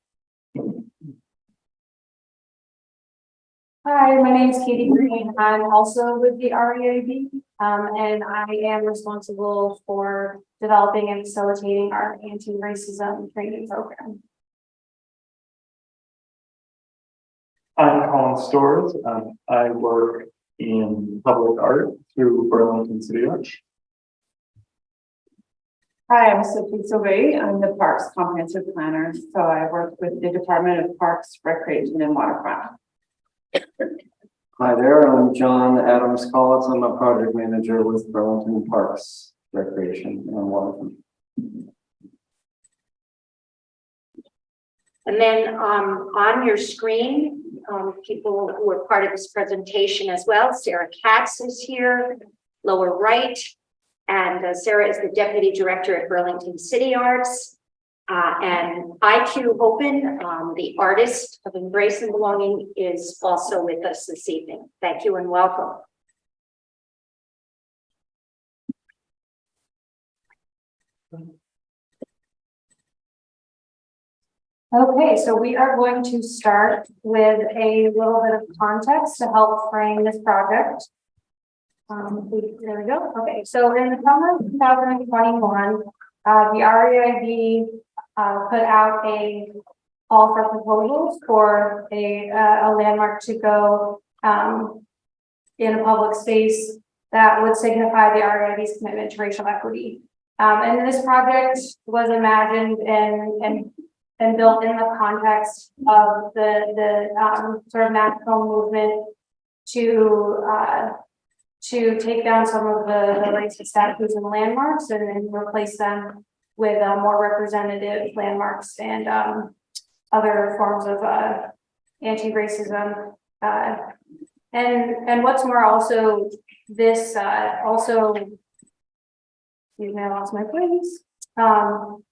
Hi, my name is Katie Green. I'm also with the REIB, um, and I am responsible for developing and facilitating our anti-racism training program. I'm Colin Stores. Um, I work in public art through Burlington City Arts. Hi, I'm Sophie Sauvé. I'm the Parks Comprehensive Planner, so I work with the Department of Parks, Recreation and Waterfront. Hi there, I'm John Adams Collins. I'm a project manager with Burlington Parks Recreation and Waterfront. And then, um, on your screen, um, people who are part of this presentation as well, Sarah Katz is here, lower right. And uh, Sarah is the Deputy Director at Burlington City Arts. Uh, and IQ Open, um, the artist of Embrace and Belonging is also with us this evening. Thank you and welcome. Okay, so we are going to start with a little bit of context to help frame this project. Um, there we go. Okay, so in the summer of two thousand and twenty-one, uh, the REIB uh, put out a call for proposals for a, uh, a landmark to go, um, in a public space that would signify the REIB's commitment to racial equity. Um, and this project was imagined and, and, and built in the context of the, the, um, sort of national movement to, uh, to take down some of the, the racist statues and landmarks and then replace them with, uh, more representative landmarks and, um, other forms of, uh, anti-racism, uh, and, and what's more also, this, uh, also Excuse me, I lost my place. Um.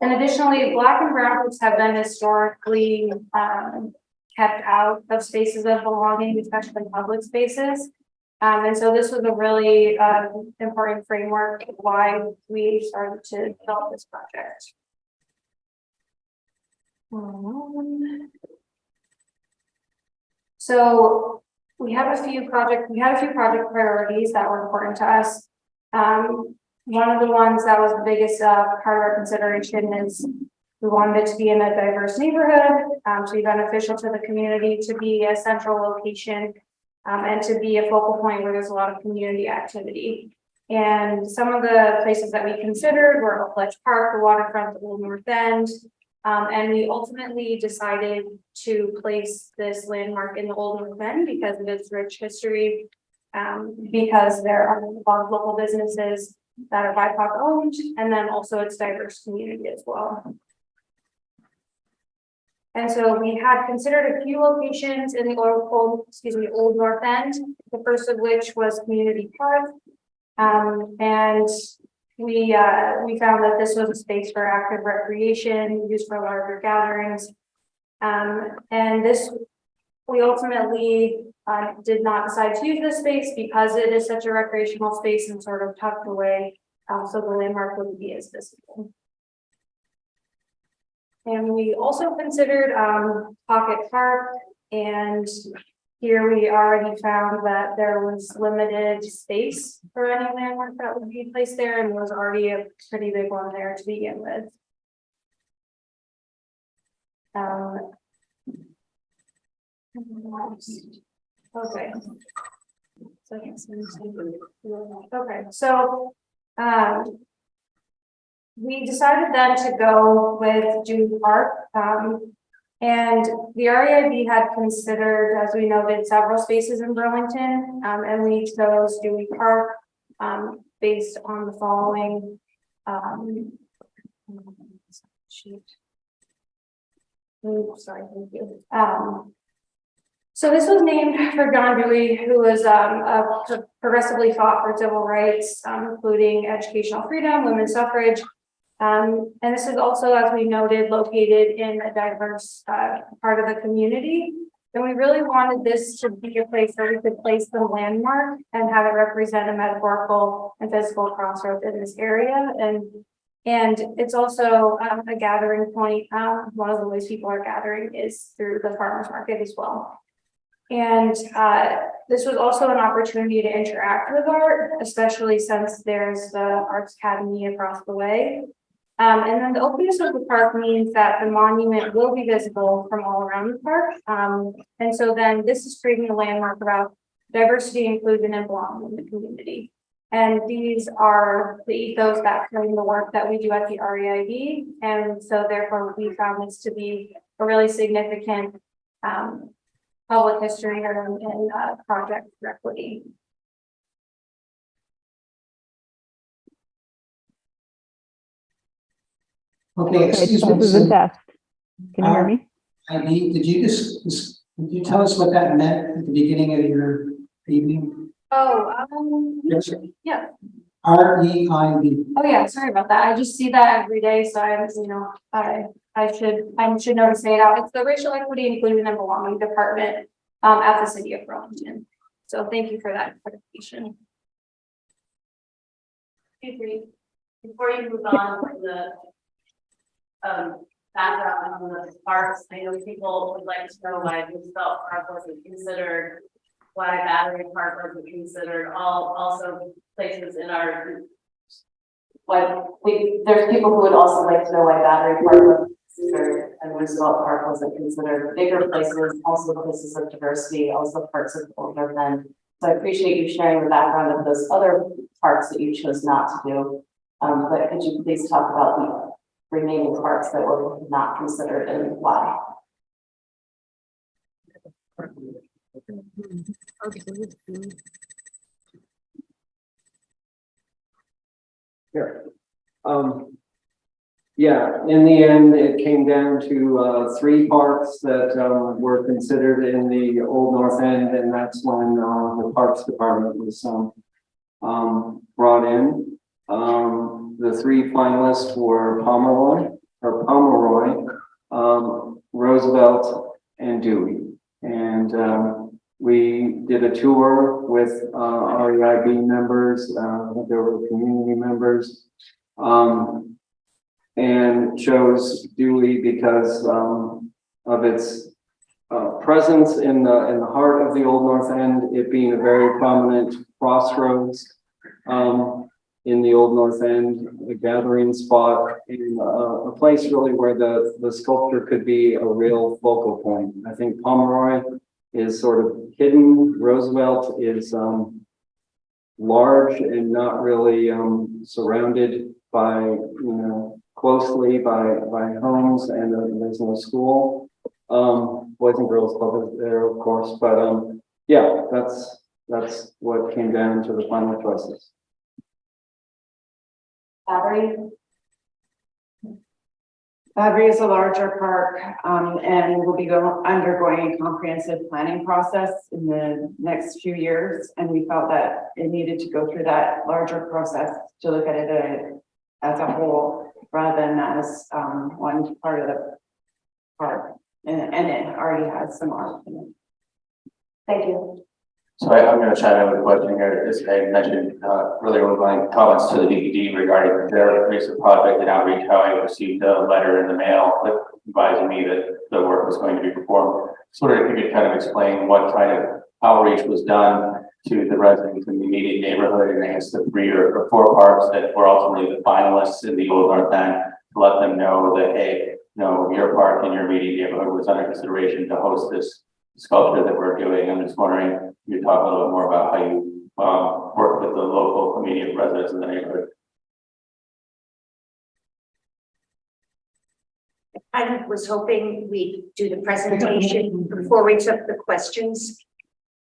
And additionally, black and brown folks have been historically, um, kept out of spaces of belonging, especially public spaces. Um, and so this was a really, uh, important framework why we started to develop this project. Um, So we have a few project, we had a few project priorities that were important to us. Um, one of the ones that was the biggest, uh, part of our consideration is we wanted it to be in a diverse neighborhood, um, to be beneficial to the community, to be a central location, um, and to be a focal point where there's a lot of community activity. And some of the places that we considered were Oak Park, the waterfront, the Old North End, Um, and we ultimately decided to place this landmark in the Old North End because of its rich history. Um, because there are a lot of local businesses that are BIPOC owned, and then also its diverse community as well. And so we had considered a few locations in the old, excuse me, Old North End, the first of which was Community Park. Um, and we, uh, we found that this was a space for active recreation, used for larger gatherings. Um, and this, we ultimately, uh, did not decide to use this space because it is such a recreational space and sort of tucked away. Um, so the landmark wouldn't be as visible. And we also considered, um, Pocket Park and here we already found that there was limited space for any landmark that would be placed there and was already a pretty big one there to begin with. Um. Okay. Okay, so, um. We decided then to go with Dewey Park, um, and the REIB had considered, as we noted, several spaces in Burlington, um, and we chose Dewey Park. Um, based on the following, um. sheet. Oops, sorry, thank you. Um. So this was named for John Dewey, who was, um, progressively fought for civil rights, um, including educational freedom, women's suffrage. Um, and this is also, as we noted, located in a diverse, uh, part of the community. And we really wanted this to be a place where we could place the landmark and have it represent a metaphorical and physical crossroads in this area. And, and it's also, um, a gathering point. Um, one of the ways people are gathering is through the farmer's market as well. And, uh, this was also an opportunity to interact with art, especially since there's the Arts Academy across the way. Um, and then the openness of the park means that the monument will be visible from all around the park. Um, and so then this is creating a landmark about diversity, inclusion, and belonging in the community. And these are the ethos that frame the work that we do at the REIB. And so therefore we found this to be a really significant, um, public history and, and, uh, project for equity. Okay, excuse me. This is a test. Can you hear uh, me? Eileen, did you just, just- did you tell us what that meant at the beginning of your evening? Oh, um, Yes. yeah. R E I B. Oh, yeah, sorry about that. I just see that every day, so I'm, you know, I, I should, I should know to say it out. It's the Racial Equity Inclusion and Belonging Department um, at the city of Burlington. So thank you for that clarification. Excuse me, before you move on to the. Um, background on the parks, I know people would like to know why Roosevelt Park wasn't considered. Why Battery Park wasn't considered, all, also places in our. Why, we, there's people who would also like to know why Battery Park was considered and Roosevelt Park wasn't considered bigger places, also places of diversity, also parts of older End. So I appreciate you sharing the background of those other parks that you chose not to do. Um, but could you please talk about the remaining parks that were not considered and why? Here. Um. Yeah, in the end, it came down to uh three parks that um were considered in the Old North End, and that's when uh the Parks Department was um. Um, brought in. Um, the three finalists were Pomeroy, or Pomeroy, um, Roosevelt and Dewey. And um, we did a tour with uh REIB members, uh, there were community members. Um, and chose Dewey because um of its uh presence in the in the heart of the Old North End, it being a very prominent crossroads um in the Old North End, a gathering spot, and uh, a place really where the the sculpture could be a real focal point. I think Pomeroy is sort of hidden. Roosevelt is um large and not really um surrounded by, you know, closely by, by homes and uh, there's no school. Um, Boys and Girls Club is there, of course, but, um, yeah, that's, that's what came down to the final choices. Valerie? Battery is a larger park, um, and will be go, undergoing a comprehensive planning process in the next few years. And we felt that it needed to go through that larger process to look at it uh, as a whole, rather than as, um, one part of the park. And, and it already has some art in it. Thank you. So I, I'm gonna chime in with a question here, as I mentioned, uh, earlier with my comments to the DPD regarding their recent project and outreach, how I received a letter in the mail advising me that the work was going to be performed. Sort of, if you could kind of explain what kind of outreach was done to the residents in the immediate neighborhood and guess the three or or four parks that were ultimately the finalists in the Old North End, to let them know that, hey, you know, your park in your immediate neighborhood was under consideration to host this sculpture that we're doing. I'm just wondering, you talk a little bit more about how you um work with the local immediate residents in the neighborhood. I was hoping we'd do the presentation before we took the questions.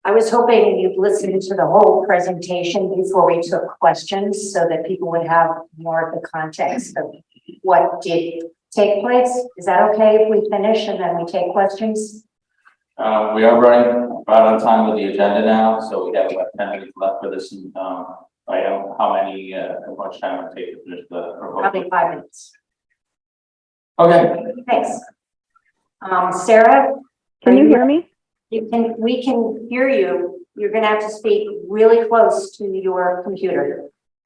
I was hoping you'd listen to the whole presentation before we took questions so that people would have more of the context of what did take place. Is that okay if we finish and then we take questions? Uh, we are running about on time with the agenda now, so we have about ten minutes left for this, um, item. How many, uh, how much time will it take to finish the proposal? Probably five minutes. Okay, Thanks. Um, Sarah? Can are you hear me? You can, we can hear you. You're gonna have to speak really close to your computer.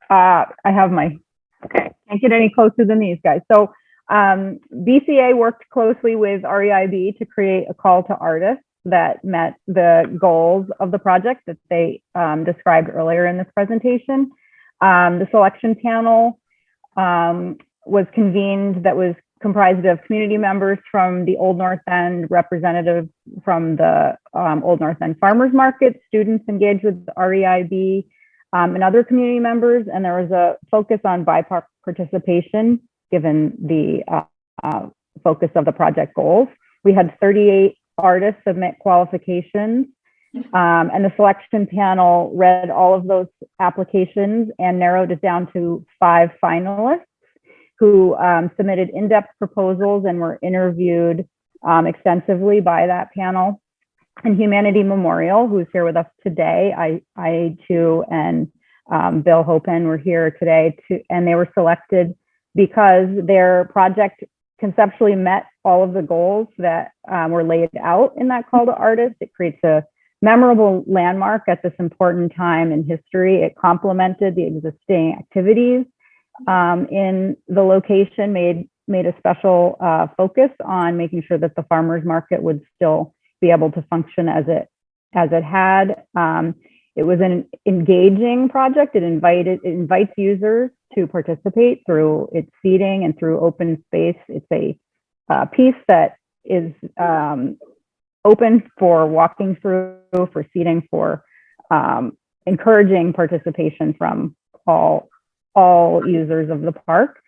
Uh, I have my, okay, can't get any closer than these guys. So um, BCA worked closely with REIB to create a call to artists that met the goals of the project that they um, described earlier in this presentation. Um, the selection panel um, was convened that was comprised of community members from the Old North End, representatives from the um, Old North End Farmers Market, students engaged with REIB, um, and other community members. And there was a focus on BIPOC participation, given the uh, uh, focus of the project goals. We had 38 artists submit qualifications. Um, and the selection panel read all of those applications and narrowed it down to five finalists who um, submitted in-depth proposals and were interviewed um, extensively by that panel. And Humanity Memorial, who's here with us today, I, I too, and um, Bill Hopen were here today to, and they were selected because their project conceptually met all of the goals that um, were laid out in that call to artists. It creates a memorable landmark at this important time in history. It complemented the existing activities um, in the location, made made a special uh, focus on making sure that the farmers market would still be able to function as it as it had. Um, it was an engaging project. It invited it invites users to participate through its seating and through open space. It's a uh, piece that is um, open for walking through, for seating, for um, encouraging participation from all all users of the park.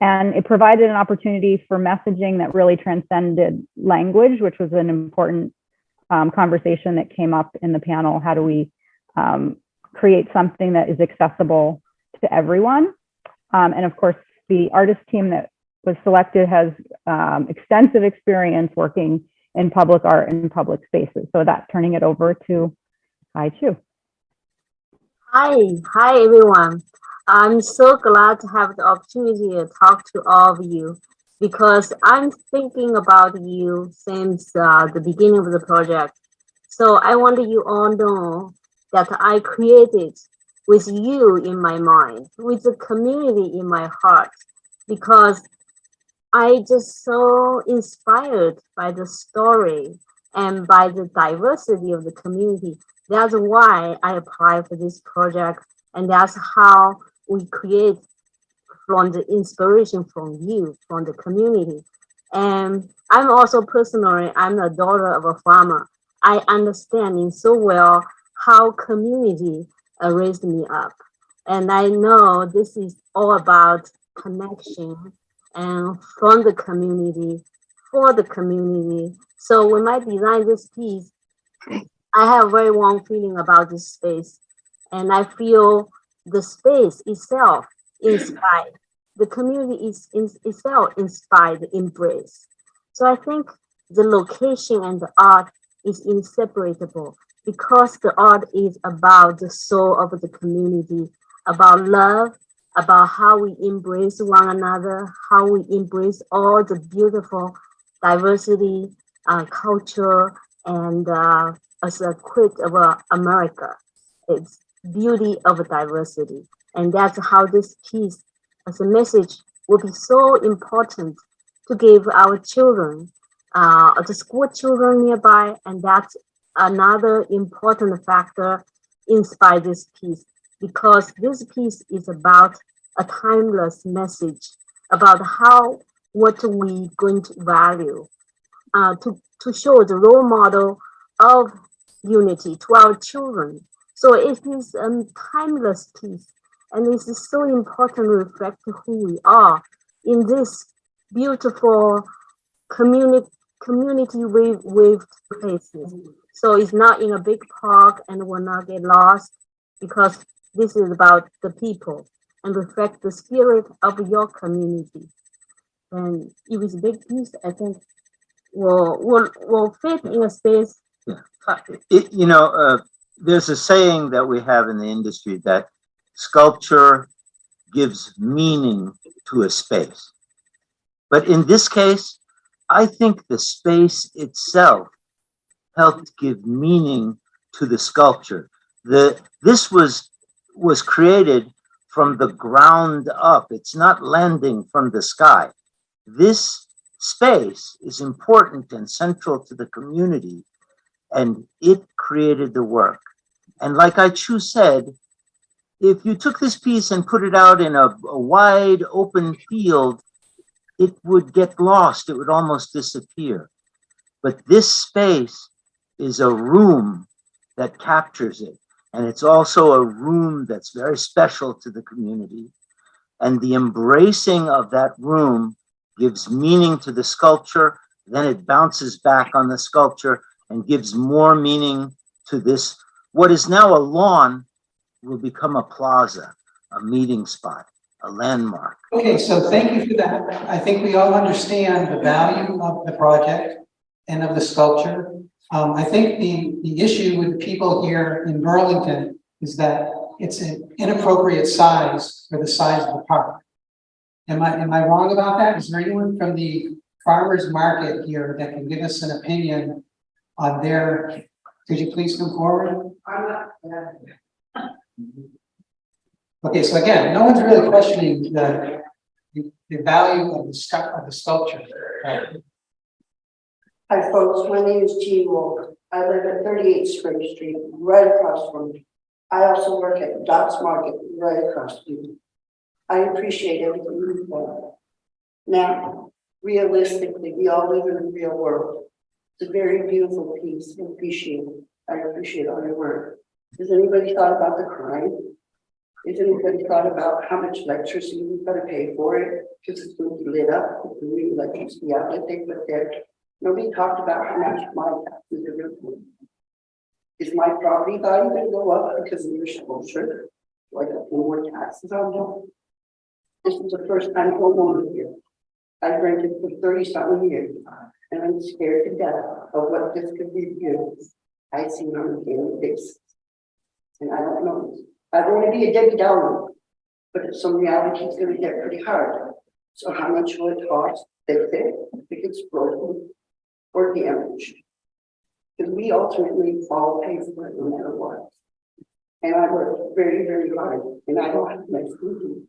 And it provided an opportunity for messaging that really transcended language, which was an important um, conversation that came up in the panel. How do we um, create something that is accessible to everyone? Um, and of course, the artist team that was selected has um, extensive experience working in public art and public spaces. So that turning it over to Hai Chu. Hi, hi everyone. I'm so glad to have the opportunity to talk to all of you because I'm thinking about you since uh, the beginning of the project. So I want you all to know that I created with you in my mind, with the community in my heart, because I just so inspired by the story and by the diversity of the community. That's why I applied for this project, and that's how we create from the inspiration from you, from the community. And I'm also personally, I'm a daughter of a farmer. I understand so well how community raised me up. And I know this is all about connection and from the community, for the community. So when I design this piece, I have very warm feeling about this space. And I feel the space itself inspired. The community is, is itself inspired, embrace. So I think the location and the art is inseparable because the art is about the soul of the community, about love, about how we embrace one another, how we embrace all the beautiful diversity, uh, culture, and uh, as a quick of uh, America. It's beauty of diversity. And that's how this piece as a message will be so important to give our children, uh, the school children nearby, and that's another important factor inspire this piece because this piece is about a timeless message about how what we going to value uh, to, to show the role model of unity to our children. So it is a timeless piece and it is so important to reflect who we are in this beautiful community community wave wave places. So it's not in a big park and will not get lost because this is about the people and reflect the spirit of your community. And if it's a big piece, I think will will will fit in a space. It, you know, uh, there's a saying that we have in the industry that sculpture gives meaning to a space. But in this case, I think the space itself helped give meaning to the sculpture. The, this was, was created from the ground up. It's not landing from the sky. This space is important and central to the community and it created the work. And like Hai Chu said, if you took this piece and put it out in a, a wide open field, it would get lost. It would almost disappear. But this space is a room that captures it. And it's also a room that's very special to the community. And the embracing of that room gives meaning to the sculpture. Then it bounces back on the sculpture and gives more meaning to this. What is now a lawn will become a plaza, a meeting spot, a landmark. Okay, so thank you for that. I think we all understand the value of the project and of the sculpture. Um, I think the, the issue with people here in Burlington is that it's an inappropriate size for the size of the park. Am I, am I wrong about that? Is there anyone from the farmer's market here that can give us an opinion on their, could you please come forward? I'm not. Okay, so again, no one's really questioning the, the, the value of the of the sculpture. right? Hi folks, my name is Jean Wolf. I live at thirty-eight Spring Street, right across from you. I also work at Dots Market, right across from you. I appreciate everything you've. Now, realistically, we all live in a real world. It's a very beautiful piece, I appreciate it. I appreciate all your work. Has anybody thought about the crime? Has anybody thought about how much electricity we've got to pay for it? Because it's going to be lit up with the new electricity outlet they put there. Nobody talked about how much my taxes are going. Is my property value going to go up because of your sculpture? Like more taxes on them? This is the first time homeowner here. I've rented for thirty something years and I'm scared to death of what this could be used. I see on a daily basis. And I don't know, I want to be a Debbie Downer, but some reality is gonna get pretty hard. So how much will it cost to fix it if it's broken or damaged? Because we ultimately all pay for it no matter what. And I work very, very hard and I don't have to do.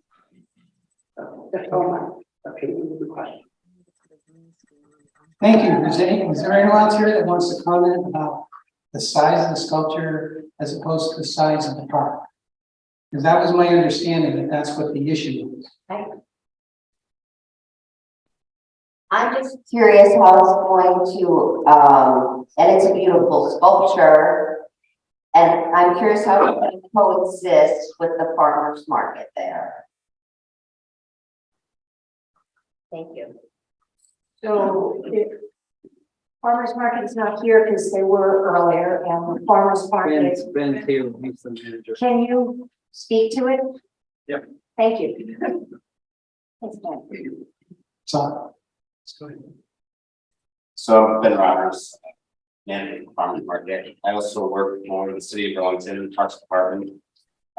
So That's all my opinion of the question. Thank you. Is there, is there anyone else here that wants to comment about the size of the sculpture as opposed to the size of the park? Because that was my understanding that that's what the issue was. I'm just curious how it's going to, um, and it's a beautiful sculpture. And I'm curious how it's going to coexist with the farmer's market there. Thank you. So if farmer's market is not here because they were earlier and the farmer's market. Ben's, Ben's here, he's the manager. Can you speak to it? Yep. Thank you. Thanks, Ben. So. So I'm Ben Roberts, manager of farmers market. I also work for the city of Burlington Parks Department.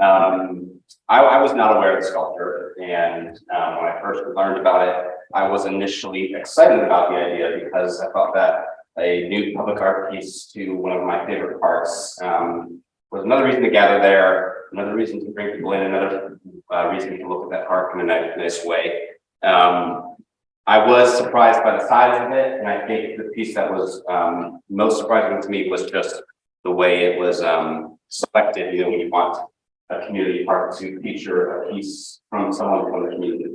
Um, I, I was not aware of the sculpture and, uh, when I first learned about it, I was initially excited about the idea because I thought that a new public art piece to one of my favorite parks, um, was another reason to gather there, another reason to bring people in, another, uh, reason to look at that park in a nice, way. Um, I was surprised by the size of it, and I think the piece that was um most surprising to me was just the way it was um selected, you know, when you want a community park to feature a piece from someone from the community.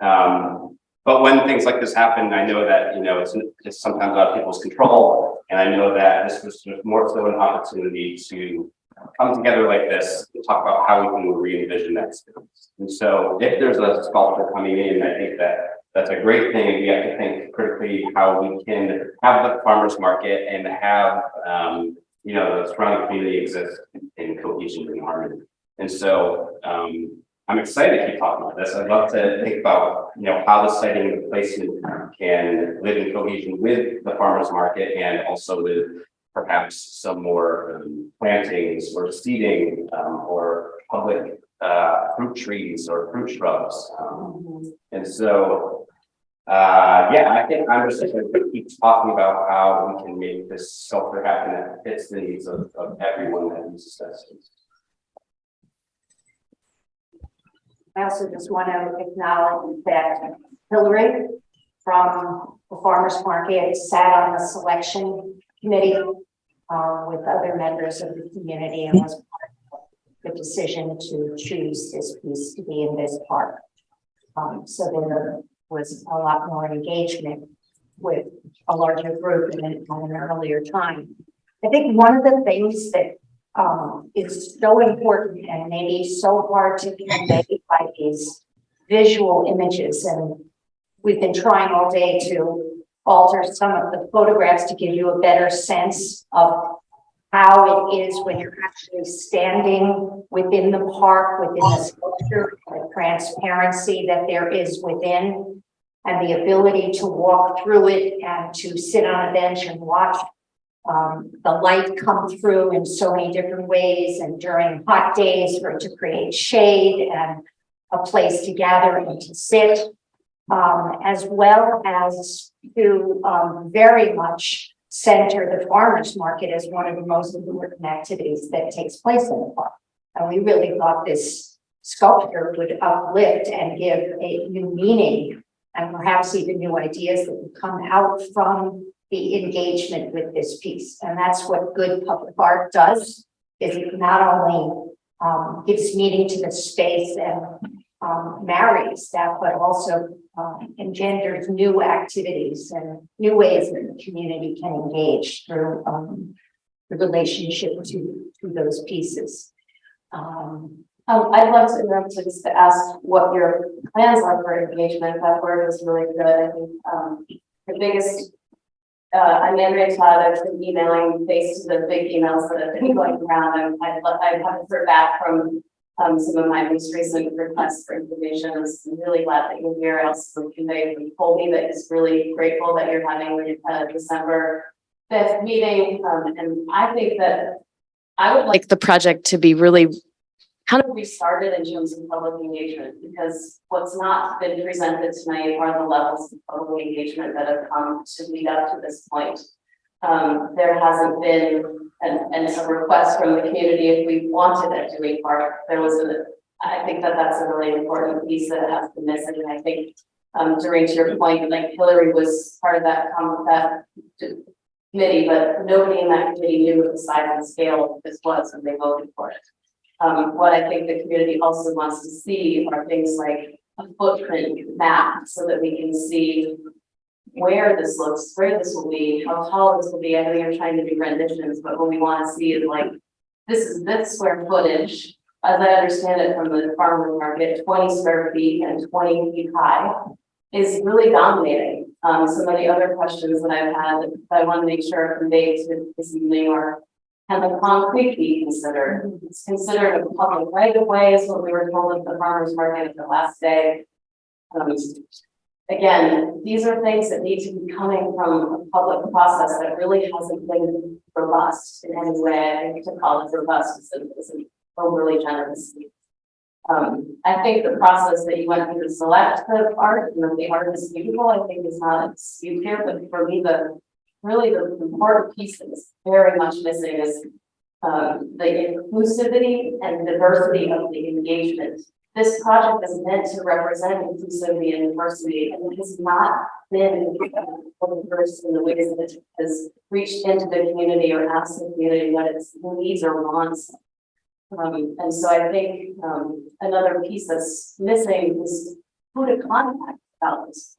Um, but when things like this happen, I know that, you know, it's it's sometimes out of people's control, and I know that this was more so an opportunity to come together like this, to talk about how we can re-envision that space. And so if there's a sculptor coming in, I think that that's a great thing. We have to think critically how we can have the farmer's market and have, um, you know, the surrounding community exist in cohesion and harmony. And so, um, I'm excited to keep talking about this. I'd love to think about, you know, how the siting and the placement can live in cohesion with the farmer's market and also with perhaps some more um, plantings or seeding, um, or public, uh, fruit trees or fruit shrubs. Um, and so, uh, yeah, I think I'm just gonna keep talking about how we can make this sculpture happen that fits the needs of, of everyone that uses that space. I also just want to acknowledge that Hillary from the farmer's market sat on the selection committee uh, with other members of the community and was part of the decision to choose this piece to be in this park. Um, so there was a lot more engagement with a larger group than at an earlier time. I think one of the things that um, is so important and maybe so hard to convey by these visual images. And we've been trying all day to alter some of the photographs to give you a better sense of how it is when you're actually standing within the park, within the sculpture, the transparency that there is within, and the ability to walk through it and to sit on a bench and watch um, the light come through in so many different ways and during hot days for it to create shade and a place to gather and to sit, um, as well as to, um, very much center the farmer's market as one of the most important activities that takes place in the park. And we really thought this sculpture would uplift and give a new meaning and perhaps even new ideas that would come out from the engagement with this piece. And that's what good public art does, is it not only um, gives meaning to the space and um, marries that, but also um, engenders new activities and new ways that the community can engage through um, the relationship to, to those pieces. Um, Um, I'd love to interrupt to just to ask what your plans are for engagement. That word was really good. I think, um, the biggest. Uh, I'm Andrea Todd. I've been emailing based to the big emails that have been going around. I'd, lo- I haven't heard back from. Um, some of my most recent requests for information. I'm really glad that you're here. I also conveyed, you told me that he's really grateful that you're having the uh, December. Fifth meeting, um, and I think that. I would like like the project to be really kind of restarted in terms of public engagement, because what's not been presented tonight are the levels of public engagement that have come to lead up to this point. Um, there hasn't been an, an, a request from the community if we wanted a Dewey Park, there was a, I think that that's a really important piece that has been missing, and I think um, during to your point, like Hillary was part of that, um, that committee, but nobody in that committee knew what the size and scale of this was when they voted for it. Um, what I think the community also wants to see are things like a footprint map so that we can see where this looks, where this will be, how tall this will be. I know you're trying to do renditions, but what we want to see is like, this is this square footage. As I understand it from the farmer market, twenty square feet and twenty feet high. is really dominating. Um, some of the other questions that I've had, that I want to make sure are conveyed to this evening are, can the concrete be considered? It's considered a public right of way, is what we were told at the farmer's market at the last day. Um, again, these are things that need to be coming from a public process that really hasn't been robust in any way. I think to call it robust is is an overly generous. Um, I think the process that you went through to select the art, and that the art is beautiful, I think is not dispute here, but for me, the really the important piece that's very much missing is um, the inclusivity and diversity of the engagement. This project is meant to represent inclusivity and diversity, and it has not been diverse in the ways that it has reached into the community or asked the community what its needs or wants. Um, and so I think, um, another piece that's missing is who to contact about this.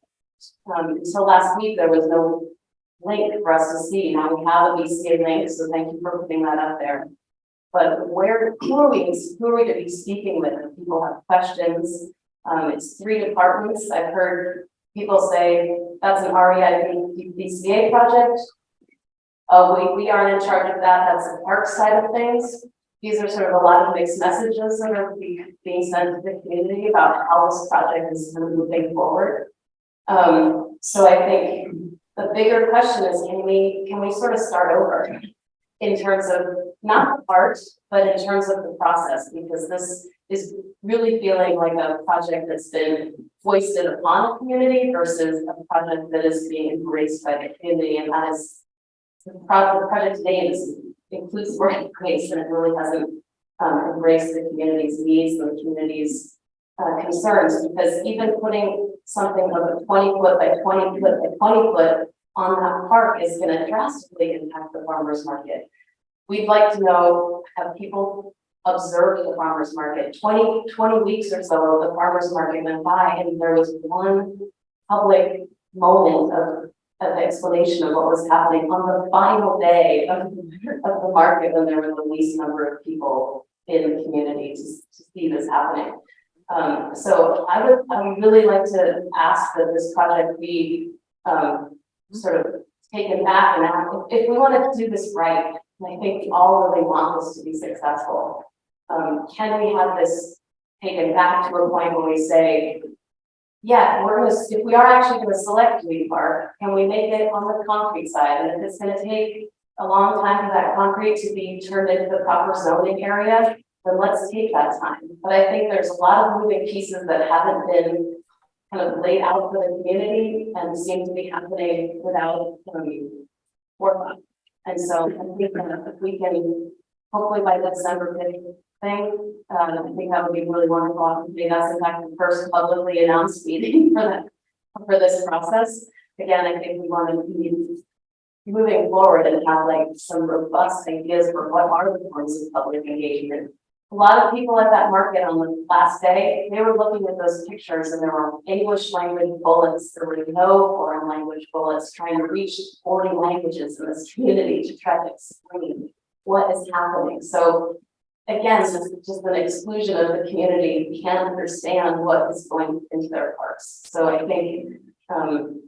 Um, until last week, there was no link for us to see. Now we have a BCA link, so thank you for putting that up there. But where, who are we, who are we to be speaking with? People have questions, um, it's three departments. I've heard people say that's an REIB BCA project. Uh, we, we aren't in charge of that. That's the park side of things. These are sort of a lot of mixed messages that are be- being sent to the community about how this project is moving forward. Um, so I think the bigger question is, can we, can we sort of start over? In terms of not the art, but in terms of the process, because this is really feeling like a project that's been foisted upon a community versus a project that is being embraced by the community, and that is the project, name is includes word embrace, and it really hasn't um, embraced the community's needs and the community's uh, concerns, because even putting something of a twenty foot by twenty foot by twenty foot on that park is gonna drastically impact the farmer's market. We'd like to know, have people observed the farmer's market? 20 20 weeks or so, the farmer's market went by and there was one public moment of of explanation of what was happening on the final day of, of the market when there were the least number of people in the community to, to see this happening. Um, so I would, I would really like to ask that this project be, um, sort of taken back and. If, if we want to do this right, and I think we all really want this to be successful, um, can we have this taken back to a point where we say, yeah, we're gonna, if we are actually gonna select Dewey Park, can we make it on the concrete side? And if it's gonna take a long time for that concrete to be turned into the proper zoning area, then let's take that time. But I think there's a lot of moving pieces that haven't been kind of laid out for the community and seem to be happening without, um, forethought. And so I think that if we can, hopefully by December fifth thing, uh, I think that would be really wonderful. Maybe that's in fact the first publicly announced meeting for that, for this process. Again, I think we want to be moving forward and have like some robust ideas for what are the forms of public engagement. A lot of people at that market on the last day, they were looking at those pictures and there were English language bullets, there were no foreign language bullets trying to reach forty languages in this community to try to explain what is happening. So again, this is just an exclusion of the community, we can't understand what is going into their parks. So I think, um,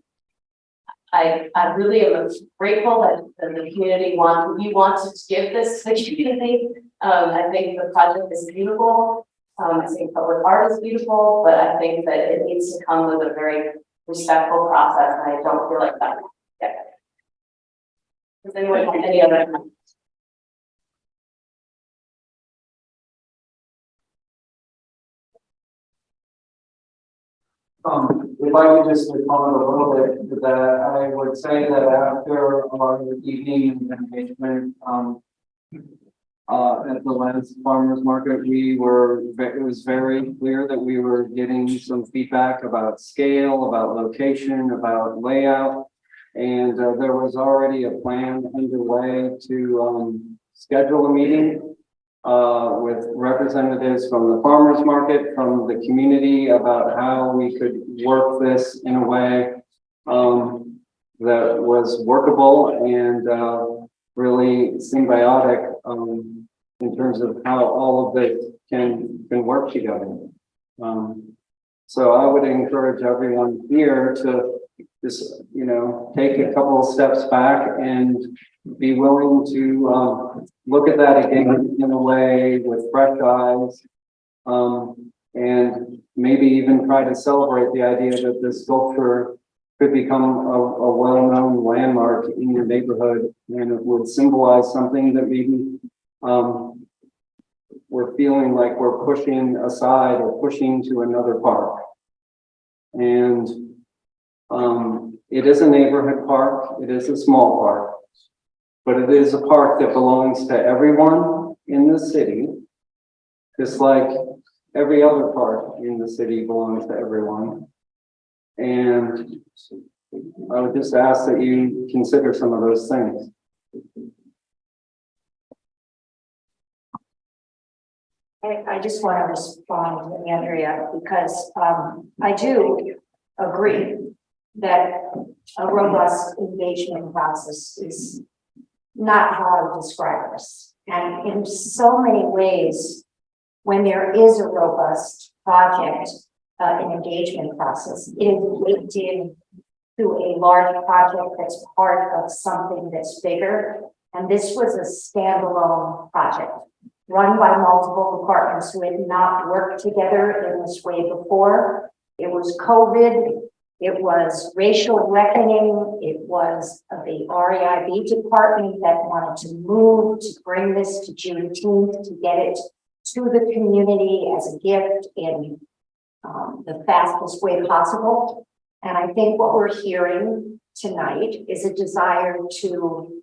I, I really am grateful that, that the community want, you want to give this to the community. Um, I think the project is beautiful. Um, I think public art is beautiful, but I think that it needs to come with a very respectful process, and I don't feel like that. yet. Does anyone have any other? comments? Um, if I could just comment a little bit to that, I would say that after our evening engagement, um. Uh, at the last farmer's market, we were, it was very clear that we were getting some feedback about scale, about location, about layout. And uh, there was already a plan underway to, um, schedule a meeting uh, with representatives from the farmer's market, from the community about how we could work this in a way um, that was workable and, uh, really symbiotic, um, in terms of how all of this can, can work together. Um, So I would encourage everyone here to just, you know, take a couple of steps back and be willing to, um, look at that again in a way with fresh eyes. Um, and maybe even try to celebrate the idea that this sculpture could become a, a well-known landmark in your neighborhood and it would symbolize something that maybe, um, we're feeling like we're pushing aside or pushing to another park. And um, it is a neighborhood park, it is a small park, but it is a park that belongs to everyone in the city, just like every other park in the city belongs to everyone. And I would just ask that you consider some of those things. I, I just want to respond to Andrea because, um, I do agree that a robust engagement process is not how I describe this. And in so many ways, when there is a robust project, uh, an engagement process, it is linked in to a large project that's part of something that's bigger. And this was a standalone project run by multiple departments who had not worked together in this way before. It was COVID, it was racial reckoning, it was the REIB department that wanted to move to bring this to Juneteenth, to get it to the community as a gift in um, the fastest way possible. And I think what we're hearing tonight is a desire to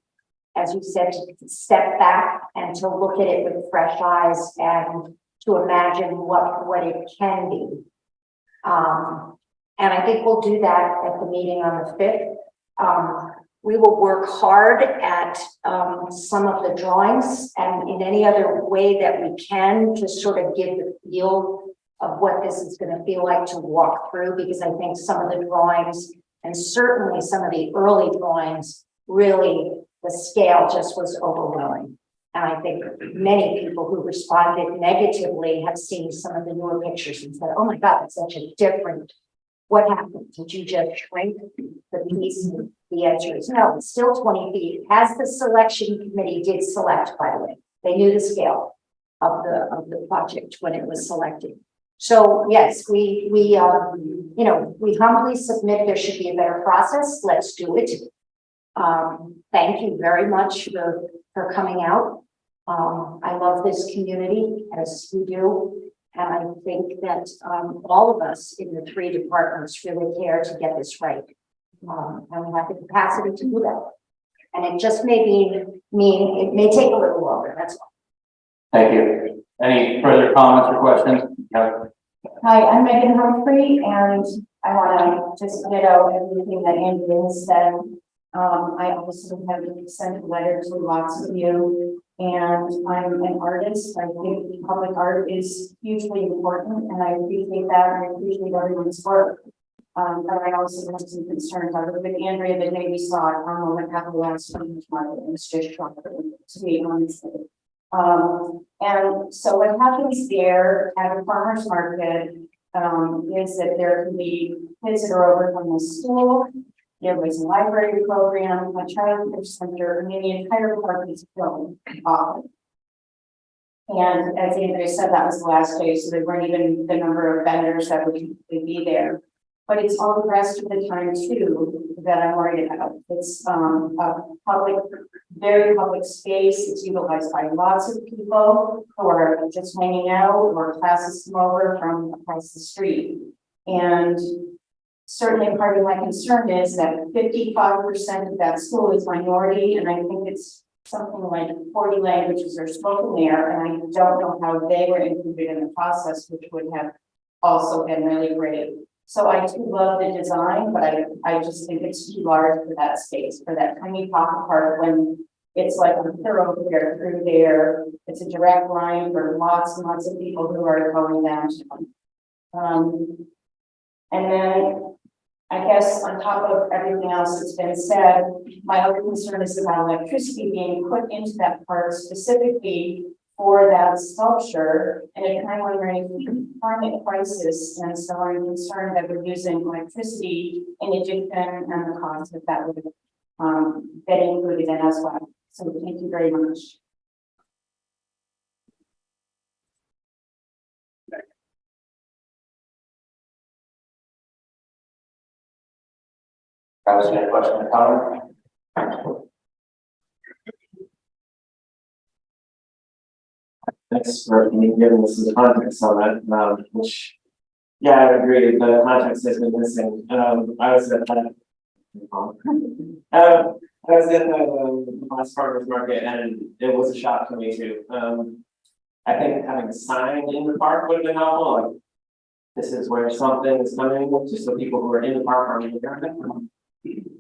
as you said, to step back and to look at it with fresh eyes and to imagine what, what it can be. Um, and I think we'll do that at the meeting on the fifth. Um, we will work hard at, um, some of the drawings and in any other way that we can to sort of give the feel of what this is gonna feel like to walk through, because I think some of the drawings and certainly some of the early drawings really the scale just was overwhelming. And I think many people who responded negatively have seen some of the newer pictures and said, oh my God, it's such a different, what happened? Did you just shrink the piece? The answer is no, it's still twenty feet, as the selection committee did select, by the way. They knew the scale of the, of the project when it was selected. So yes, we, we, uh, you know, we humbly submit there should be a better process. Let's do it. Um, thank you very much for, for coming out. Um, I love this community as you do. And I think that, um, all of us in the three departments really care to get this right. Um, and we have the capacity to do that. And it just may be, mean, it may take a little longer, that's all. Thank you. Any further comments or questions? Hi, I'm Megan Humphrey and I want to just ditto everything that Andrea has said. Um, I also have sent a letter to lots of you and I'm an artist. I think public art is hugely important and I appreciate that and I appreciate everyone's work. Um, but I also have some concerns. I was with Andrea the day we saw it on the Capital Last Market and it's just to be honest. Um, and so what happens there at a farmer's market, um, is that there can be kids that are over from the school. There was a library program, a childcare center, and the entire park is filled off. And as Andrea said, that was the last day, so there weren't even the number of vendors that would be there. But it's all the rest of the time too that I'm worried about. It's um a public, very public space. It's utilized by lots of people who are just hanging out or classes come over from across the street. And certainly part of my concern is that fifty-five percent of that school is minority, and I think it's something like forty languages are spoken there, and I don't know how they were included in the process, which would have also been really great. So I do love the design, but I, I just think it's too large for that space, for that tiny pocket park when it's like a thoroughfare through there. It's a direct line for lots and lots of people who are going downtown. Um, and then I guess on top of everything else that's been said, my other concern is about electricity being put into that park specifically for that sculpture at a time when we're in climate crisis. And so I'm concerned that we're using electricity in addition and the cost of that would um, get included in as well. So thank you very much. Question comment? Thanks for giving us some context on that, um, which, yeah, I agree, the context has been missing, um, I was at that. Um, I was the um, last farmer's market and it was a shock to me too, um. I think having a sign in the park would have been helpful, like. This is where something is coming, just so people who are in the park are aware of it.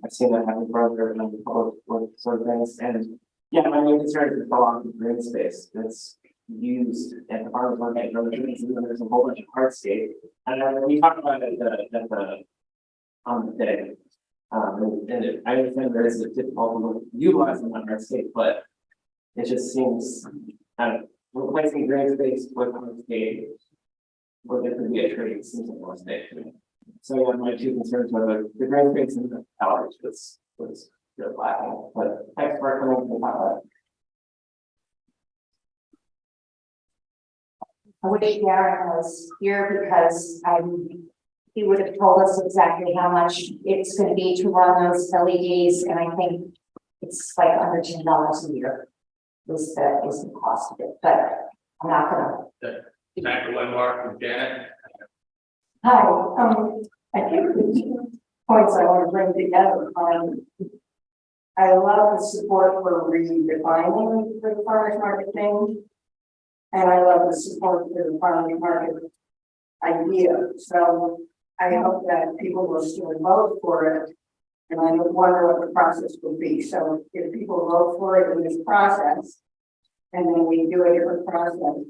I've seen that happen further and public sort of things, and yeah, my main concern is the lack of green space that's used at the farmers market, and and there's a whole bunch of hardscape. And then we talked about it uh, at the, the, on the day. Um, and it- I understand there is a difficulty utilizing that hardscape, but it just seems, kind of replacing green space with hardscape. Where there could be a tree, seems like more space. So yeah, my two concerns were the, the green space and the towers was, was lacking, but thanks for coming to talk about I wish Darren was here because um, he would have told us exactly how much it's gonna be to run those LEDs, and I think it's like under ten dollars a year. Is the, is the cost of it, but I'm not gonna. Dr. Wimar from Janet. Hi, um, I think the two points I want to bring together, um. I love the support for redefining the farmers market thing. And I love the support for the farmers market idea, so I hope that people will still vote for it. And I wonder what the process will be, so if people vote for it in this process. And then we do a different process.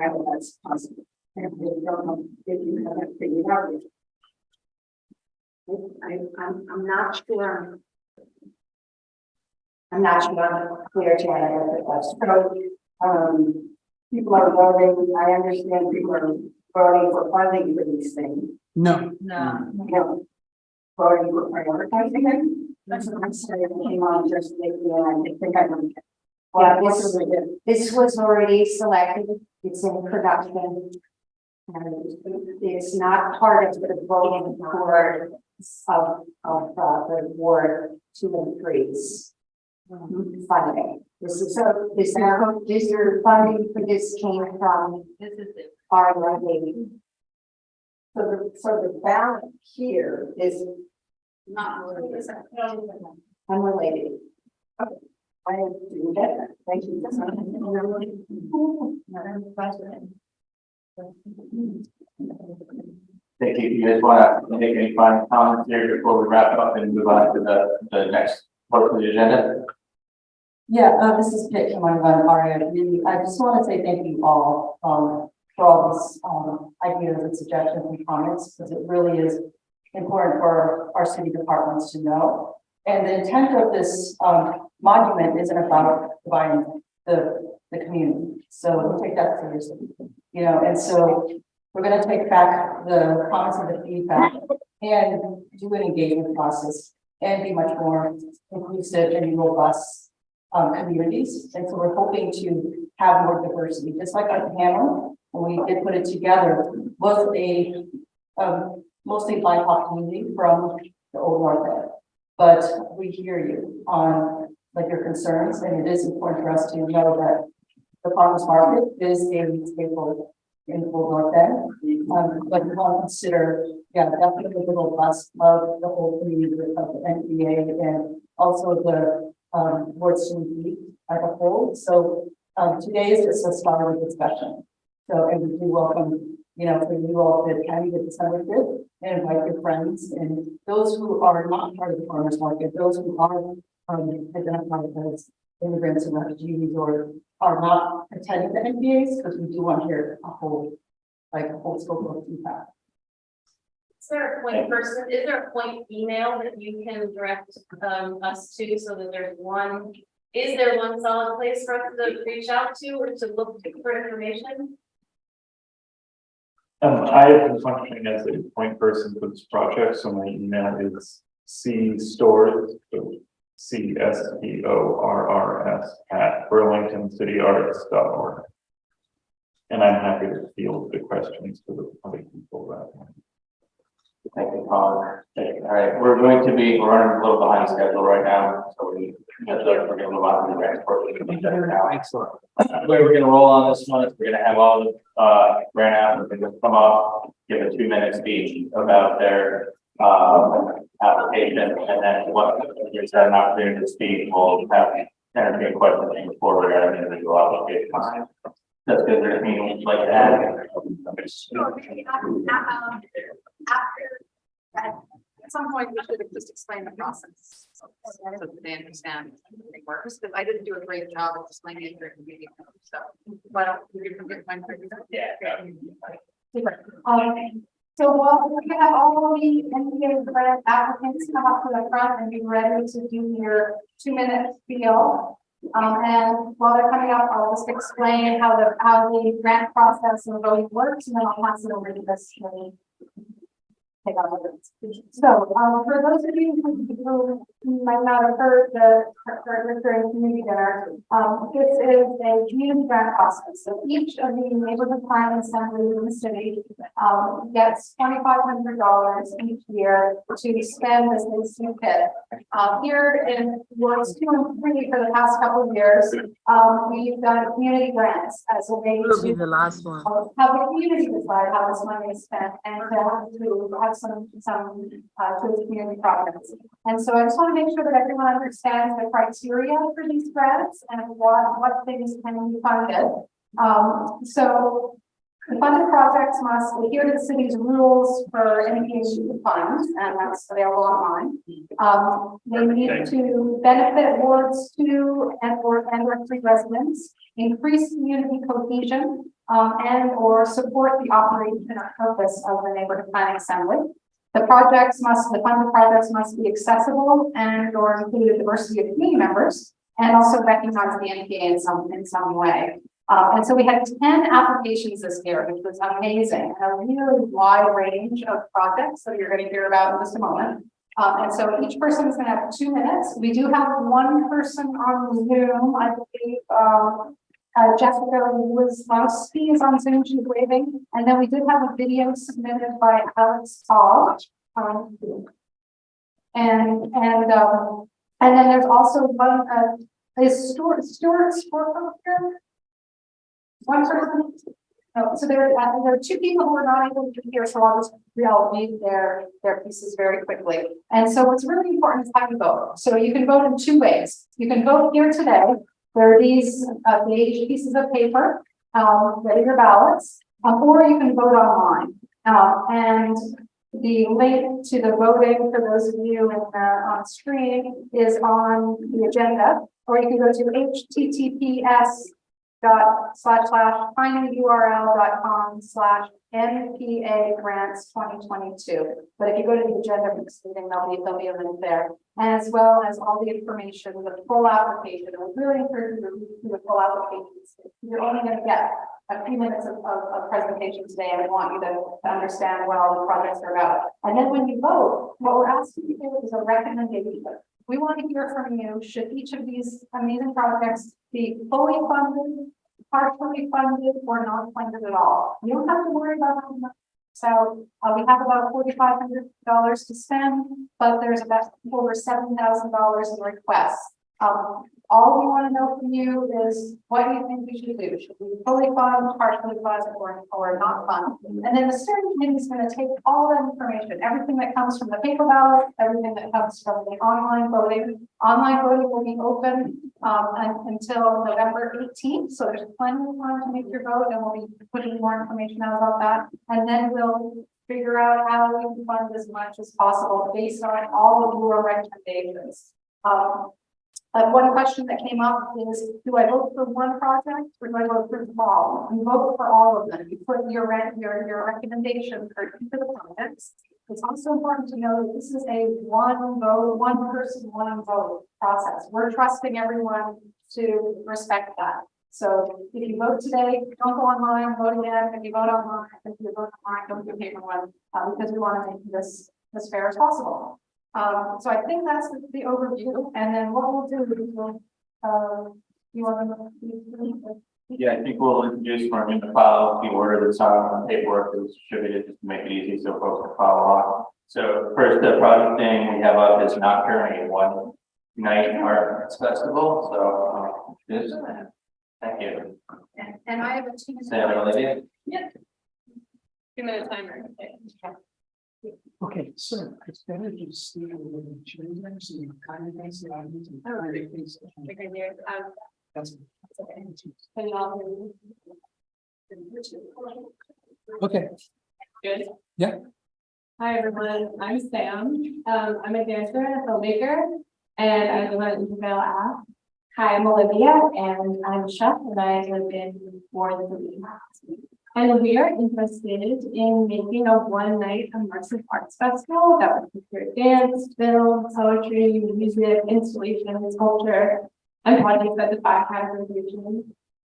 I hope that's possible. And don't know if you have that figured out yet. I, I'm, I'm not sure. I'm not sure I'm clear, to if it was. So, um, people are voting, I understand people are voting for funding for these things. No. No. No. Voting for prioritizing it, that's what I'm saying, it came on just lately, and I think I don't. Yeah, What this, do we do? this was already selected, it's in production. And it's not part of the voting board of, of, uh, the ward two and threes. Funding, this is, so, this, this, your funding for this came from. This is it. Our levy. So the, so the balance here is Not related. Unrelated. I do get that, thank you. Madam President. Thank you. You guys want to make any final comments here before we wrap up and move on to the, the next part of the agenda? Yeah, uh, this is Kit from Aria. Really, I just want to say thank you all, um, for all these, um, ideas and suggestions and comments, because it really is important for our city departments to know. And the intent of this, um, monument isn't about dividing the, the community. So we'll take that seriously, you know, and so we're gonna take back the comments and the feedback and do an engagement process and be much more inclusive and robust um, communities. And so we're hoping to have more diversity, just like at Hamlin, when we did put it together, was a um, mostly BIPOC community from the old North End. But we hear you on like your concerns, and it is important for us to know that the farmers market is a staple in the Old North End. Um, but we want to consider, yeah, definitely the robust of the whole community of the NPA and also the um, words to be as a whole. So, um, today is just a of discussion. So, and we do welcome, you know, for you all to attend the December fifth and invite your friends and those who are not part of the farmers market, those who are, um, identified as immigrants and refugees or are not attending the NPAs, because we do want to hear a whole, like, a whole scope of feedback. There a point person, is there a point email that you can direct um us to so that there's one is there one solid place for us to reach out to or to look for information? Um, I have been functioning as a point person for this project, so my email is C Storrs. C S T O R R S at burlingtoncityarts.org. And I'm happy to field the questions for the other people that. Thank you, Colin. All right, we're going to be, we're running a little behind schedule right now, so we, we're gonna move on to the next portion. Excellent. The way we're gonna roll on this one is we're gonna have all the, uh, grant applicants come up, give a two minute speech about their, uh, application, and then what, there's an opportunity to speak, we'll have entertain questions before we're at an individual application. That's good, there's anything like that. At some point, we should have just explained the process. So that they understand how it works, because I didn't do a great job of explaining it during the meeting, so. Why don't you get for Yeah. Super. Um, so while we have all of the NPA grant applicants come up to the front and be ready to do your two minute spiel. Um, and while they're coming up, I'll just explain how the, how the grant process and voting works, and then I'll pass it over to this. lady. Take with. So, um, for those of you who might not have heard the, the community dinner, um, this is a community grant process. So each of the neighborhood plan assemblies in the city, um, gets twenty-five hundred dollars each year to spend as they see fit. Um, here in wards two and three for the past couple of years, um, we've done community grants as a way Will be to the last one. have the community decide how this money is spent and to have to have some, some, uh, to community projects. And so I just want to make sure that everyone understands the criteria for these grants and what, what things can be funded. Um, so the funded projects must adhere to the city's rules for NPA funds, and that's available online. Um, they need to benefit wards two and or and or three residents, increase community cohesion, um, and or support the operation and purpose of the neighborhood planning assembly. The projects must, the funded projects must be accessible and or include a diversity of community members and also recognize the NPA in some, in some way. Uh, and so we had ten applications this year, which was amazing, and a really wide range of projects that you're gonna hear about in just a moment. Um, and so each person is gonna have two minutes. We do have one person on Zoom, I believe, um, uh, Jessica was, Mousy is on Zoom, she's waving, and then we did have a video submitted by Alex Paul. Um, and, and, um, and then there's also one, uh, is Stuart, Stuart Sportman here? One person? No, so there, uh, there are two people who are not able to be here, so I'll just, I'll read their, their pieces very quickly. And so what's really important is how you vote. So you can vote in two ways. You can vote here today. There are these, uh, beige pieces of paper, um, ready your ballots, uh, or you can vote online. Uh, and the link to the voting for those of you in the, on screen is on the agenda, or you can go to https dot slash slash com slash NPA grants twenty twenty-two. But if you go to the agenda for meeting, there'll be, there'll be a link there. As well as all the information, the full application. I really encourage you to read through the full applications. You're only gonna get a few minutes of, of, of presentation today. I want you to, to understand what all the projects are about. And then when you vote, what we're asking you to do is a recommendation. We want to hear from you, should each of these amazing projects be fully funded, partially funded, or not funded at all? You don't have to worry about that. So, uh, we have about forty-five hundred dollars to spend, but there's about over seven thousand dollars in requests. Um, all we want to know from you is what you think we should do? Should we fully fund, partially fund, or, or not fund? And then the steering committee is going to take all that information, everything that comes from the paper ballot, everything that comes from the online voting. Online voting will be open, um, un- until November eighteenth, so there's plenty of time to make your vote, and we'll be putting more information out about that. And then we'll figure out how we can fund as much as possible based on all of your recommendations. Um, uh, one question that came up is, do I vote for one project or do I vote for them all? You vote for all of them. You put your your, your recommendation for each of the projects. It's also important to know that this is a one vote, one person, one vote process. We're trusting everyone to respect that. So if you vote today, don't go online, vote again. If you vote online, if you vote online, don't do paper one, uh, because we want to make this as fair as possible. Um, so I think that's the- the overview, and then what we'll do is we'll, uh, you want to. Yeah, I think we'll introduce from in the file, the order that's on the paperwork that was distributed, just to make it easy so folks can follow along. So first, the project thing we have up is Nocturne, a one night art festival, so, um, this, thank you. And, and I have a two. Sam and Olivia? Yep. Two minute timer. Okay, so it's better to see the children, so you kind of things that I need to. Oh, kind of things- Okay, there, um, That's- okay. Can you all hear me? Okay, Good. Yeah. Hi, everyone. I'm Sam. Um, I'm a dancer and a filmmaker, and I live in Isabel Ave. Hi, I'm Olivia, and I'm a chef, and I live in more than Ward Three. And we are interested in making a one-night immersive arts festival that would feature dance, film, poetry, music, installation, sculpture, and projects that defy categorization.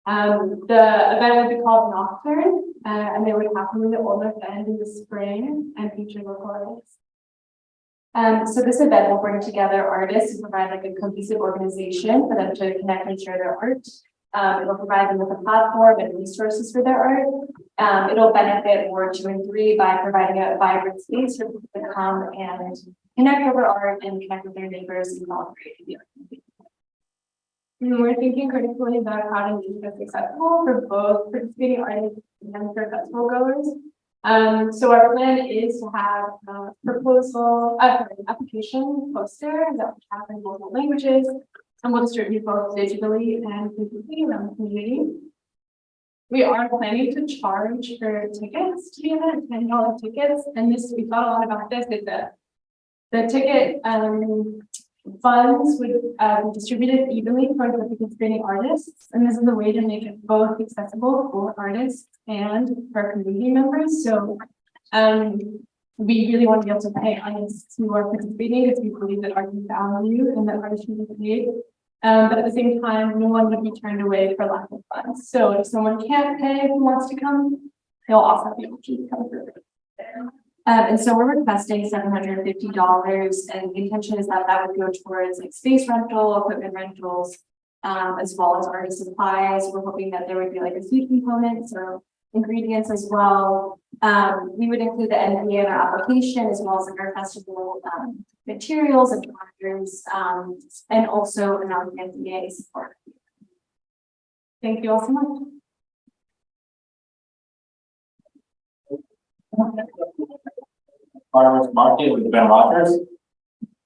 Um, the event would be called Nocturne, uh, and it would happen in the Old North in the spring and feature local artists. Um, so this event will bring together artists and provide like a cohesive organization for them to connect and share their art. Um, it'll provide them with a platform and resources for their art. Um, it'll benefit Ward two and three by providing a vibrant space for people to come and connect over art and connect with their neighbors and celebrate the art. And we're thinking critically about how to make this accessible for both participating artists and for festival goers. Um, so our plan is to have a proposal, uh, application poster that will have in multiple languages. And we'll distribute both digitally and physically around the community. We are planning to charge for tickets to the event, ten dollar tickets, and this, we thought a lot about this, is that the ticket, um, funds would uh, be distributed evenly for the participating artists. And this is a way to make it both accessible for artists and for community members. So um, we really want to be able to pay artists who are participating because we believe that art is value and that art should be paid. Um, but at the same time, no one would be turned away for lack of funds. So if someone can't pay who wants to come, they'll also the option to come through. Um, and so we're requesting seven hundred and fifty dollars, and the intention is that that would go towards like space rental, equipment rentals. Um, as well as artist supplies, we're hoping that there would be like a food component, so ingredients as well. Um, we would include the NPA in our application as well as in our festival, um, materials and doctors, um, and also an NPA support. Thank you all so much. Farmers Market with Ben Rogers.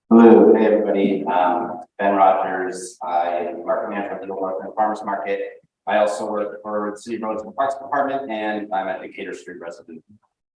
Hello, hey, everybody. Um, Ben Rogers, I am market manager of the North End Farmers Market. I also work for the City Roads and Parks Department, and I'm a Decatur Street resident.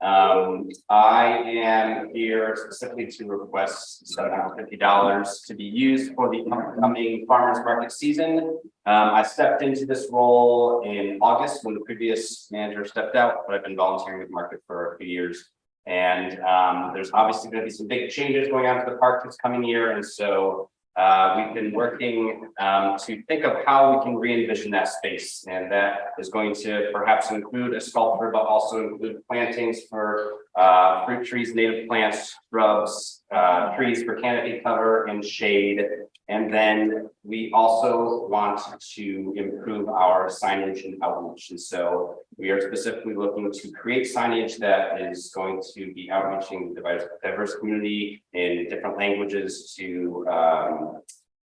Um, I am here specifically to request seven hundred fifty dollars to be used for the upcoming farmers market season. Um, I stepped into this role in August when the previous manager stepped out, but I've been volunteering with market for a few years. And um, there's obviously going to be some big changes going on to the park this coming year, and so uh, we've been working um, to think of how we can re-envision that space, and that is going to perhaps include a sculpture, but also include plantings for uh, fruit trees, native plants, shrubs, uh, trees for canopy cover and shade. And then we also want to improve our signage and outreach. And so we are specifically looking to create signage that is going to be outreaching the diverse- community in different languages to um,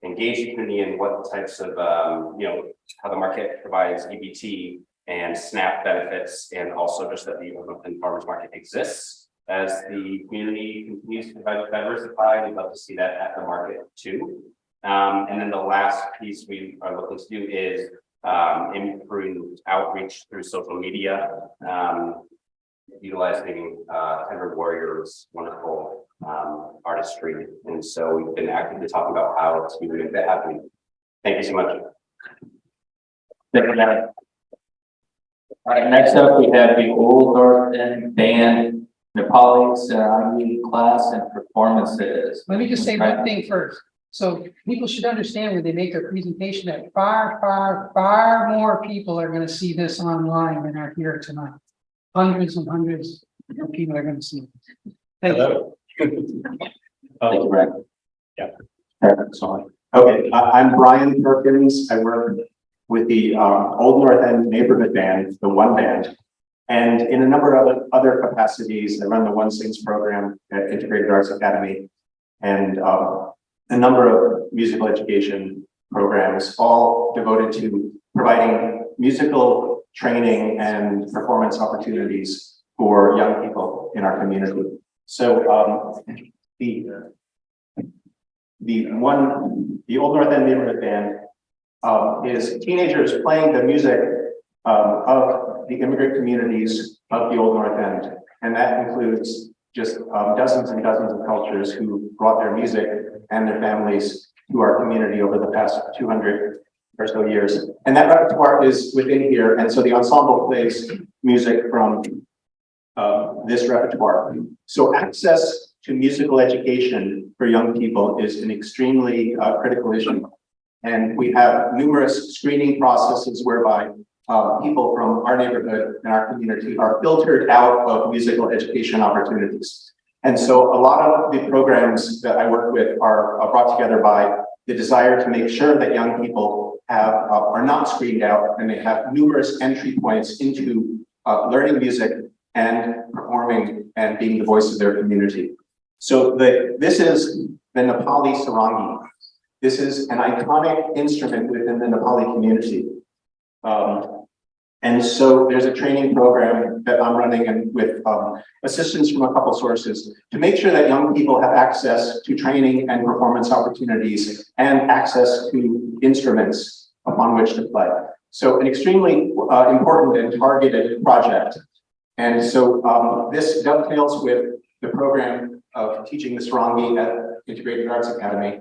engage the community in what types of, um, you know, how the market provides EBT and SNAP benefits, and also just that the Oakland Farmers Market exists. As the community continues to diversify, we'd love to see that at the market too. Um, and then the last piece we are looking to do is um, outreach through social media. Um, utilizing uh, Timber Warriors wonderful um, artistry. And so we've been actively talking about how to make that happen. Thank you so much. Thank you. All right, next up, we have the Old North End Band Nepali uh, Sarangi class and performances. Let me just say one thing first. So people should understand when they make their presentation that far, far, far more people are gonna see this online than are here tonight. Hundreds and hundreds of people are gonna see. it. Thank you. Thank you, Brad. Yeah. Sorry. Okay, I, I'm Brian Perkins. I work with the, um, Old North End Neighborhood Band, the One Band. And in a number of other- capacities, I run the One Sings program at Integrated Arts Academy. And, um, a number of musical education programs, all devoted to providing musical training and performance opportunities for young people in our community. So, um, the, the one, the Old North End Neighborhood Band um, is teenagers playing the music um, of the immigrant communities of the Old North End. And that includes just um, dozens and dozens of cultures who brought their music and their families to our community over the past two hundred or so years. And that repertoire is within here. And so the ensemble plays music from uh, this repertoire. So access to musical education for young people is an extremely uh, critical issue. And we have numerous screening processes whereby uh, people from our neighborhood and our community are filtered out of musical education opportunities. And so a lot of the programs that I work with are brought together by the desire to make sure that young people have, uh, are not screened out and they have numerous entry points into uh, learning music and performing and being the voice of their community. So the, this is the Nepali sarangi. This is an iconic instrument within the Nepali community. Um, and so there's a training program that I'm running and with um, assistance from a couple sources to make sure that young people have access to training and performance opportunities and access to instruments upon which to play. So an extremely uh, important and targeted project. And so um, this dovetails with the program of teaching the Sarangi at Integrated Arts Academy.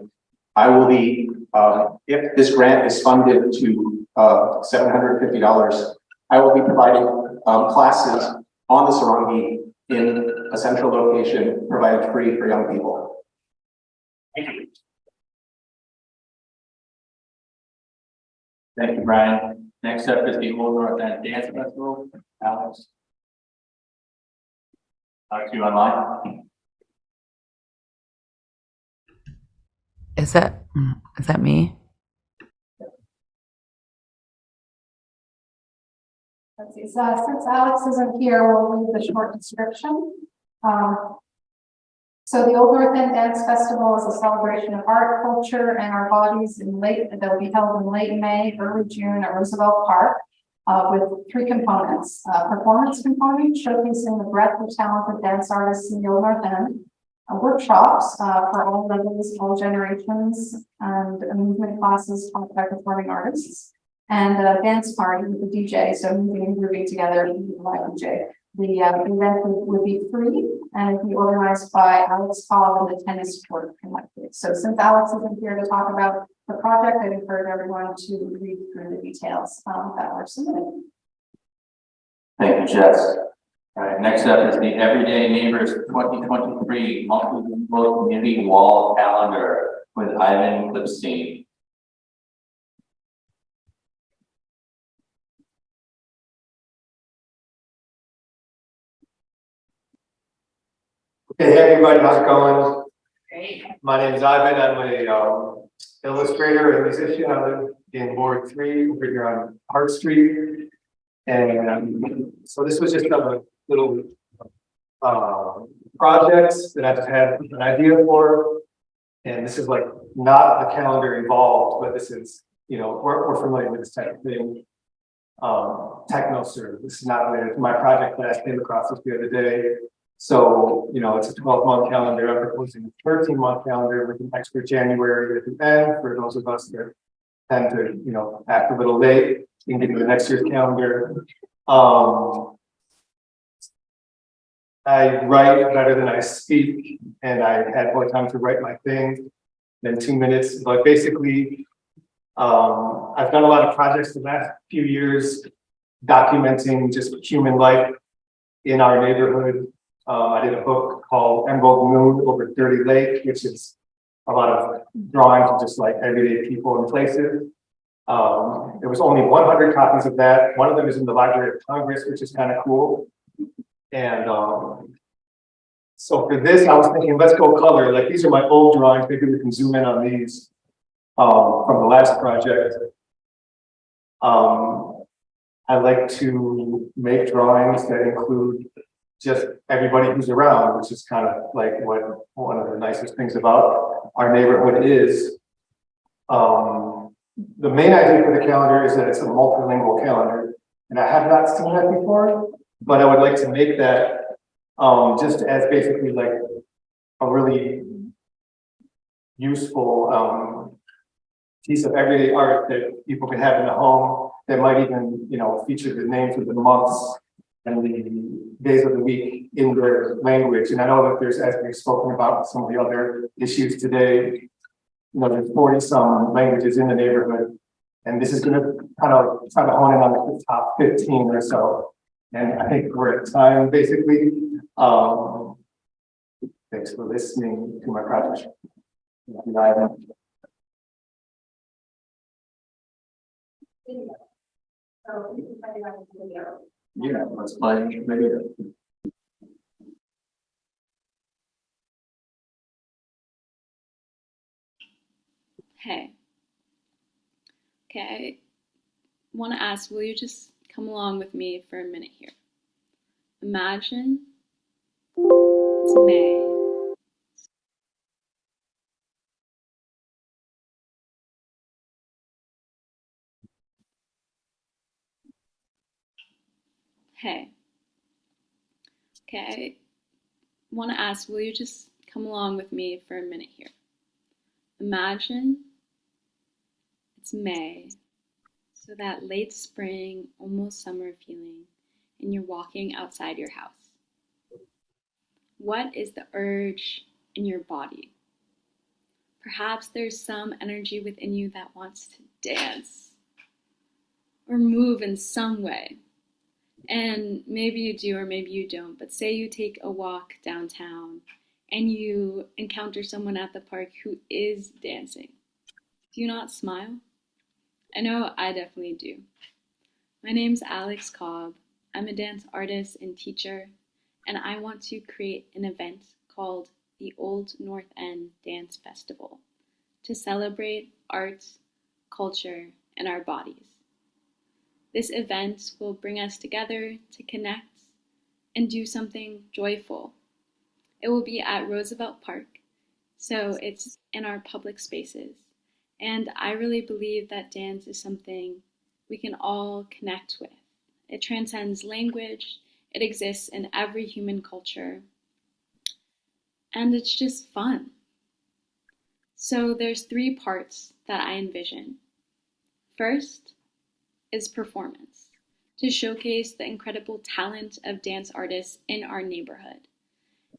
I will be, uh, if this grant is funded to uh, $750, I will be providing um, classes on the Sarangi in a central location provided free for young people. Thank you. Thank you, Brian. Next up is the Old North End Dance Festival. Alex. Alex, you online? Is that, is that me? Let's see, so since Alex isn't here, we'll read the short description. Um, so the Old North End Dance Festival is a celebration of art, culture, and our bodies in late, that'll be held in late May, early June at Roosevelt Park. Uh, with three components, uh, performance component showcasing the breadth of talented dance artists in the Old North End. Uh, workshops, uh, for all levels, all generations, and uh, movement classes taught by performing artists and a dance party with the DJ, so moving and grooving together with DJ. The uh, event would, be free and it'd be organized by Alex Paul and the Tennis Court Collective. So since Alex isn't here to talk about the project, I'd encourage everyone to read through the details um, that were submitted. Thank you, Jess. All right, next up is the Everyday Neighbors twenty twenty-three Multilingual Community Wall Calendar with Ivan Clipstein. Hey, hey, everybody, how's it going? Hey, my name is Ivan. I'm a um, illustrator and musician. I live in Ward Three over here on Hart Street. And um, so this was just a little uh, project that I've had an idea for. And this is like not the calendar involved, but this is, you know, we're, we're familiar with this type of thing. Um, techno serve. This is not related to my project that I came across this the other day. So, you know, it's a twelve month calendar. I'm proposing a thirteen month calendar with an extra January at the end for those of us that tend to, you know, act a little late in getting the next year's calendar. Um, I write better than I speak, and I had more time to write my thing than two minutes, but basically, um, I've done a lot of projects the last few years documenting just human life in our neighborhood Um, I did a book called Emerald Moon over Dirty Lake, which is a lot of drawings of just like everyday people and places. Um, there was only one hundred copies of that. One of them is in the Library of Congress, which is kind of cool. And, um, so for this, I was thinking, let's go color, like these are my old drawings, maybe we can zoom in on these, um, from the last project. Um, I like to make drawings that include just everybody who's around, which is kind of like what one of the nicest things about our neighborhood is. Um, the main idea for the calendar is that it's a multilingual calendar, and I have not seen that before, but I would like to make that um, just as basically like a really useful um, piece of everyday art that people can have in the home that might even, you know, feature the names of the months and the days of the week in their language. And I know that there's, as we've spoken about some of the other issues today, you know, there's forty some languages in the neighborhood. And this is gonna kind of try to hone in on the top fifteen or so. And I think we're at time, basically. Um, thanks for listening to my project. Yeah, let's play maybe. Hey. Okay, I want to ask, will you just come along with me for a minute here? Imagine it's May. Hey. Okay, want to ask, will you just come along with me for a minute here? Imagine it's May, so that late spring, almost summer feeling, and you're walking outside your house. What is the urge in your body? Perhaps there's some energy within you that wants to dance or move in some way. And maybe you do or maybe you don't, but say you take a walk downtown and you encounter someone at the park who is dancing. Do you not smile? I know I definitely do. My name's Alex Cobb. I'm a dance artist and teacher, and I want to create an event called the Old North End Dance Festival to celebrate art, culture, and our bodies. This event will bring us together to connect and do something joyful. It will be at Roosevelt Park, so it's in our public spaces. And I really believe that dance is something we can all connect with. It transcends language, it exists in every human culture, and it's just fun. So there's three parts that I envision. First is performance, to showcase the incredible talent of dance artists in our neighborhood,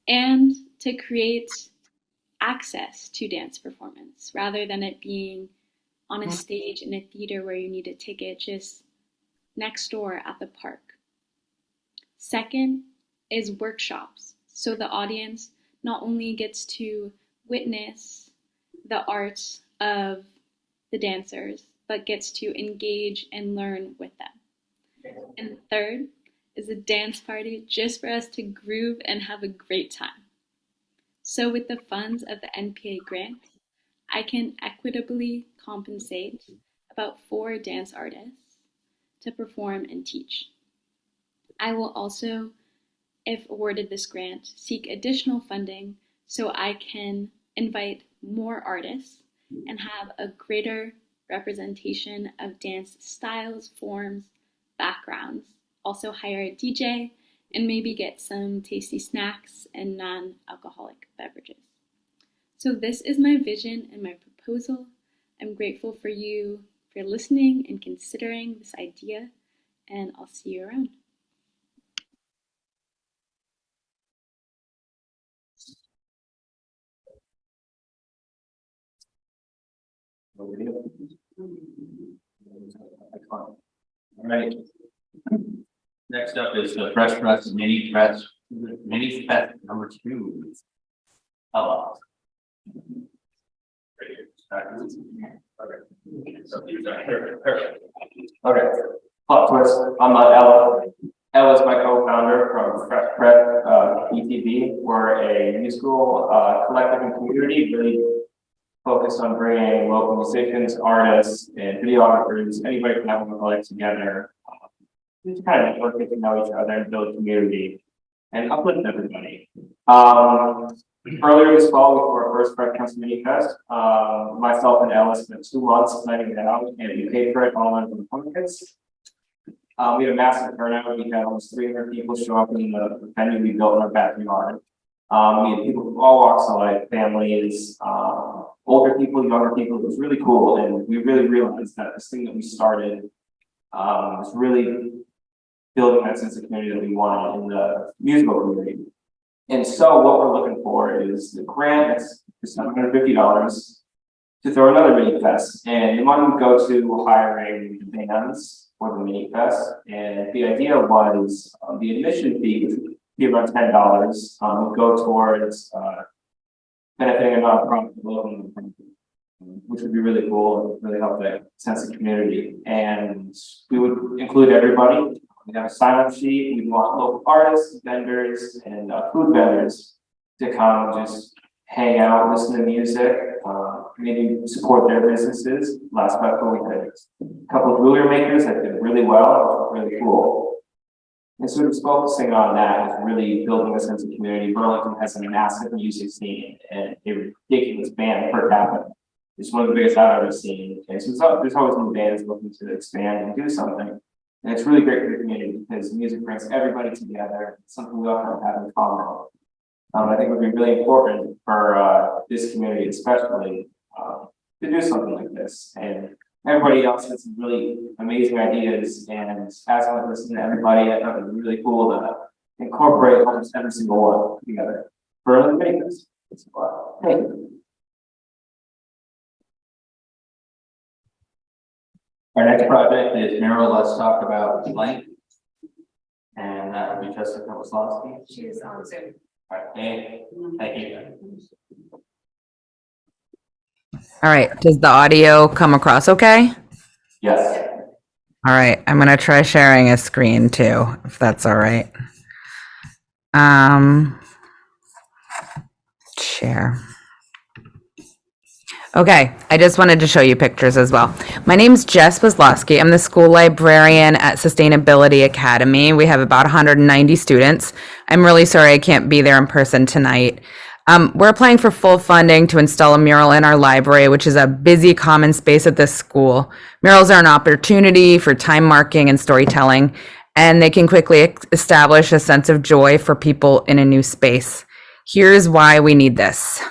and to create access to dance performance rather than it being on a mm-hmm. stage in a theater where you need a ticket just next door at the park. Second is workshops. So the audience not only gets to witness the art of the dancers, but gets to engage and learn with them. And third is a dance party just for us to groove and have a great time. So with the funds of the NPA grant, I can equitably compensate about four dance artists to perform and teach. I will also, if awarded this grant, seek additional funding so I can invite more artists and have a greater representation of dance styles, forms, backgrounds. Also hire a DJ and maybe get some tasty snacks and non-alcoholic beverages. So this is my vision and my proposal. I'm grateful for you for listening and considering this idea, and I'll see you around. All right. Next up is the Fresh Press Mini Press Mini fest number two. Hello. Okay. Plot twist, I'm not Ella. Ella's my co-founder from Fresh Prep, uh, ETV. We're a musical, uh, collective and community, really focused on bringing local musicians, artists, and videographers, anybody from that one like together. Just kind of network, get to know each other and build community and uplift everybody. Um, earlier this fall, we threw our first Bread Council Mini Fest. Uh, myself and Ella spent two months planning it out and we paid for it all in the pockets. Um, we had a massive turnout. We had almost three hundred people show up in the venue we built in our backyard. Um, we had people from all walks of life, families, uh, older people, younger people. It was really cool. And we really realized that this thing that we started um, was really building that sense of community that we wanted in the musical community. And so what we're looking for is the grant, fifty dollars to throw another mini fest. And the money would go to hiring bands for the mini fest. And the idea was uh, the admission fee, which would be around ten dollars, um, would go towards uh, benefiting a nonprofit local nonprofit, which would be really cool and really help that sense of community. And we would include everybody. We have a sign up sheet. We want local artists, vendors, and uh, food vendors to come just hang out, listen to music, uh, maybe support their businesses. Last festival, we had a couple of ruler makers that did really well, really cool. And so just focusing on that is really building a sense of community. Burlington has a massive music scene and a ridiculous band per capita. It's one of the biggest I've ever seen. And so there's always new bands looking to expand and do something. And it's really great for the community because music brings everybody together, something we all kind of have in common. Um, I think it would be really important for, uh, this community especially, uh, to do something like this. And everybody else has some really amazing ideas and as I listen to everybody, I thought it was really cool to incorporate almost every single one together. For Thank Our next project is Meryl, let's talk about blank. And that would be Jessica Waslowski. She is on Zoom. All right, thank thank you. All right, does the audio come across okay? Yes. All right, I'm gonna try sharing a screen too, if that's all right. Um, share. Okay, I just wanted to show you pictures as well. My name's Jess Waslowski. I'm the school librarian at Sustainability Academy. We have about 190 students. I'm really sorry I can't be there in person tonight. Um, we're applying for full funding to install a mural in our library, which is a busy common space at this school. Murals are an opportunity for time marking and storytelling, and they can quickly establish a sense of joy for people in a new space. Here's why we need this.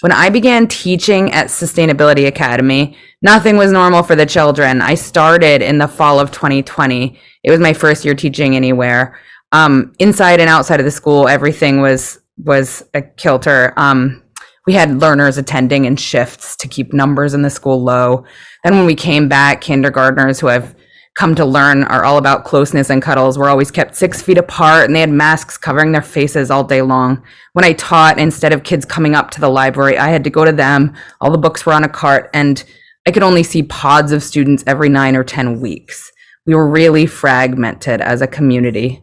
When I began teaching at Sustainability Academy, nothing was normal for the children. I started in the fall of 2020. It was my first year teaching anywhere. Um, inside and outside of the school, everything was was a kilter. Um, we had learners attending in shifts to keep numbers in the school low. Then when we came back, kindergartners who have come to learn are all about closeness and cuddles. We're always kept six feet apart and they had masks covering their faces all day long. When I taught, instead of kids coming up to the library, I had to go to them. All the books were on a cart and I could only see pods of students every nine or 10 weeks. We were really fragmented as a community.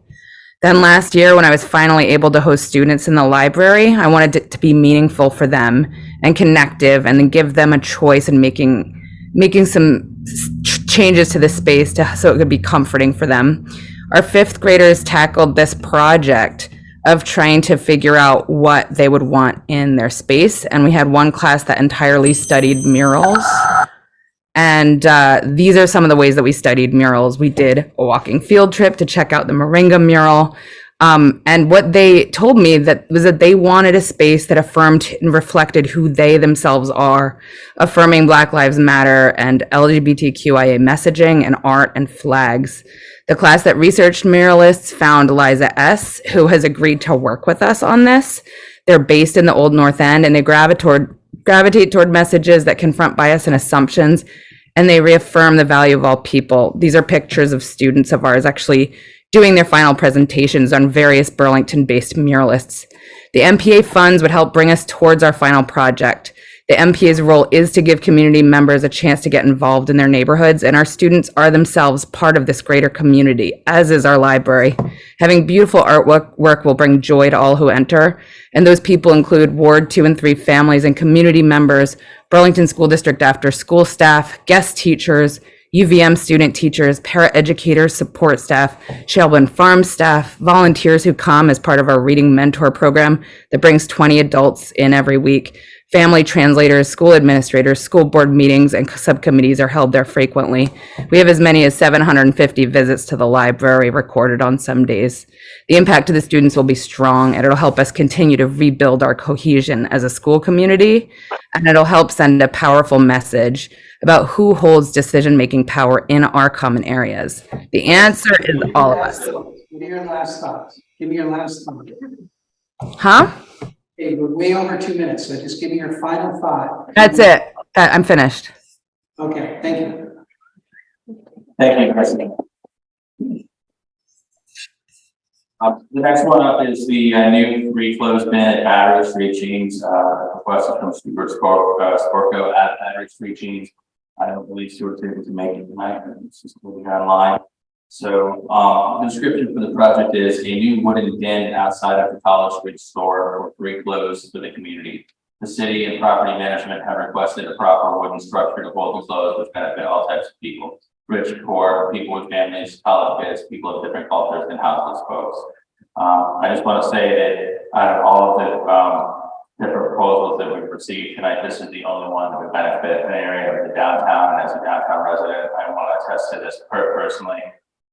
Then last year, when I was finally able to host students in the library, I wanted it to be meaningful for them and connective and then give them a choice in making making some changes to the space to, so it could be comforting for them. Our fifth graders tackled this project of trying to figure out what they would want in their space. And we had one class that entirely studied murals. And uh, these are some of the ways that we studied murals. We did a walking field trip to check out the Moringa mural. Um, and what they told me that was that they wanted a space that affirmed and reflected who they themselves are, affirming Black Lives Matter and LGBTQIA messaging and art and flags. The class that researched muralists found Liza S., who has agreed to work with us on this. They're based in the Old North End and they gravitate toward, gravitate toward messages that confront bias and assumptions and they reaffirm the value of all people. These are pictures of students of ours actually doing their final presentations on various Burlington-based muralists. The NPA funds would help bring us towards our final project. The NPA's role is to give community members a chance to get involved in their neighborhoods, and our students are themselves part of this greater community, as is our library. Having beautiful artwork work will bring joy to all who enter, and those people include Ward 2 and 3 families and community members, Burlington School District after-school staff, guest teachers, UVM student teachers, paraeducators, support staff, Shelburne Farm staff, volunteers who come as part of our reading mentor program that brings 20 adults in every week. Family translators, school administrators, school board meetings, and subcommittees are held there frequently. We have as many as 750 visits to the library recorded on some days. The impact to the students will be strong, and it'll help us continue to rebuild our cohesion as a school community, and it'll help send a powerful message about who holds decision-making power in our common areas. The answer is all of us. Give me your last thoughts. Give me your last thought. Huh? Okay, we're way over two minutes, so just give me your final thought. That's it. That- I'm finished. Okay, thank you. Thank you, Kristen. Uh, the next one up is the uh, new free flows bin at Battery Street Jeans, uh, requested from Stuart Spor- uh, Sporco at Battery Street Jeans. I don't believe Stuart's able to make it tonight, but it's just moving online. So, um, the description for the project is a new wooden den outside of the College Street store for free flows for the community. The city and property management have requested a proper wooden structure to hold the flows which benefit all types of people. Rich, poor, people with families, college kids, people of different cultures and houseless folks. Um, I just want to say that out of all of the, um, different proposals that we've received tonight, this is the only one that would benefit an area of the downtown. And as a downtown resident, I want to attest to this personally.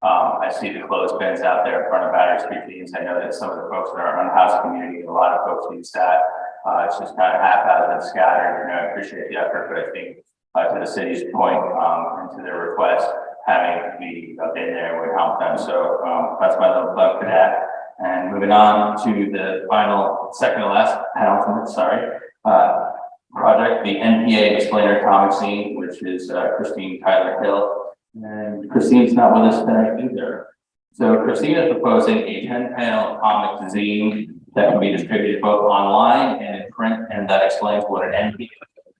Um, I see the closed bins out there in front of Battery Street Jeans. I know that some of the folks in our unhoused community, a lot of folks use that. Uh, it's just kind of haphazard and scattered, you know, I appreciate the effort, but I think, uh, to the city's point, um, and to their request, having me up in there would help them. So, um, that's my little plug for that. And moving on to the final, second to last penultimate, sorry, uh, project, the NPA explainer comic zine, which is uh, Christine Tyler Hill. And Christine's not with us tonight either. So Christine is proposing a ten panel comic zine that can be distributed both online and in print, and that explains what an NPA is.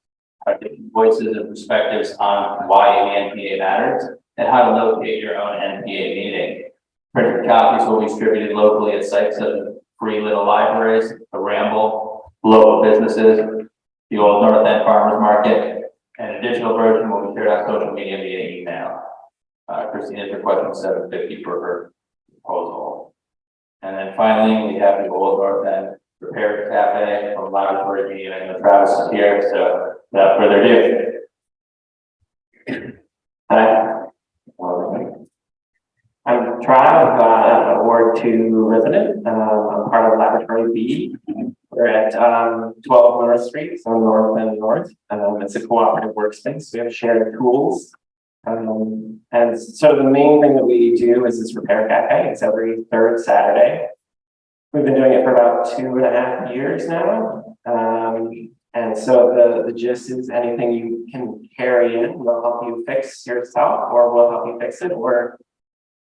Our different voices and perspectives on why an NPA matters and how to locate your own NPA meeting. Printed copies will be distributed locally at sites as Free Little Libraries, the Ramble, local businesses, the Old North End Farmers Market, and a digital version will be shared on social media via email. Uh, Christine is requesting seven fifty for her proposal. And then finally, we have the Old North End Repair Cafe from Laboratory Media, and the Travis is here, so without further ado. Hi. I'm Trav, uh, Ward Two resident, um, I'm part of Laboratory B. We're at, um, twelve North Street, so north and north, um, it's a cooperative workspace, we have shared tools. Um, and so the main thing that we do is this repair cafe, it's every third Saturday. We've been doing it for about two and a half years now. Um, and so the, the gist is anything you can carry in will help you fix yourself or will help you fix it or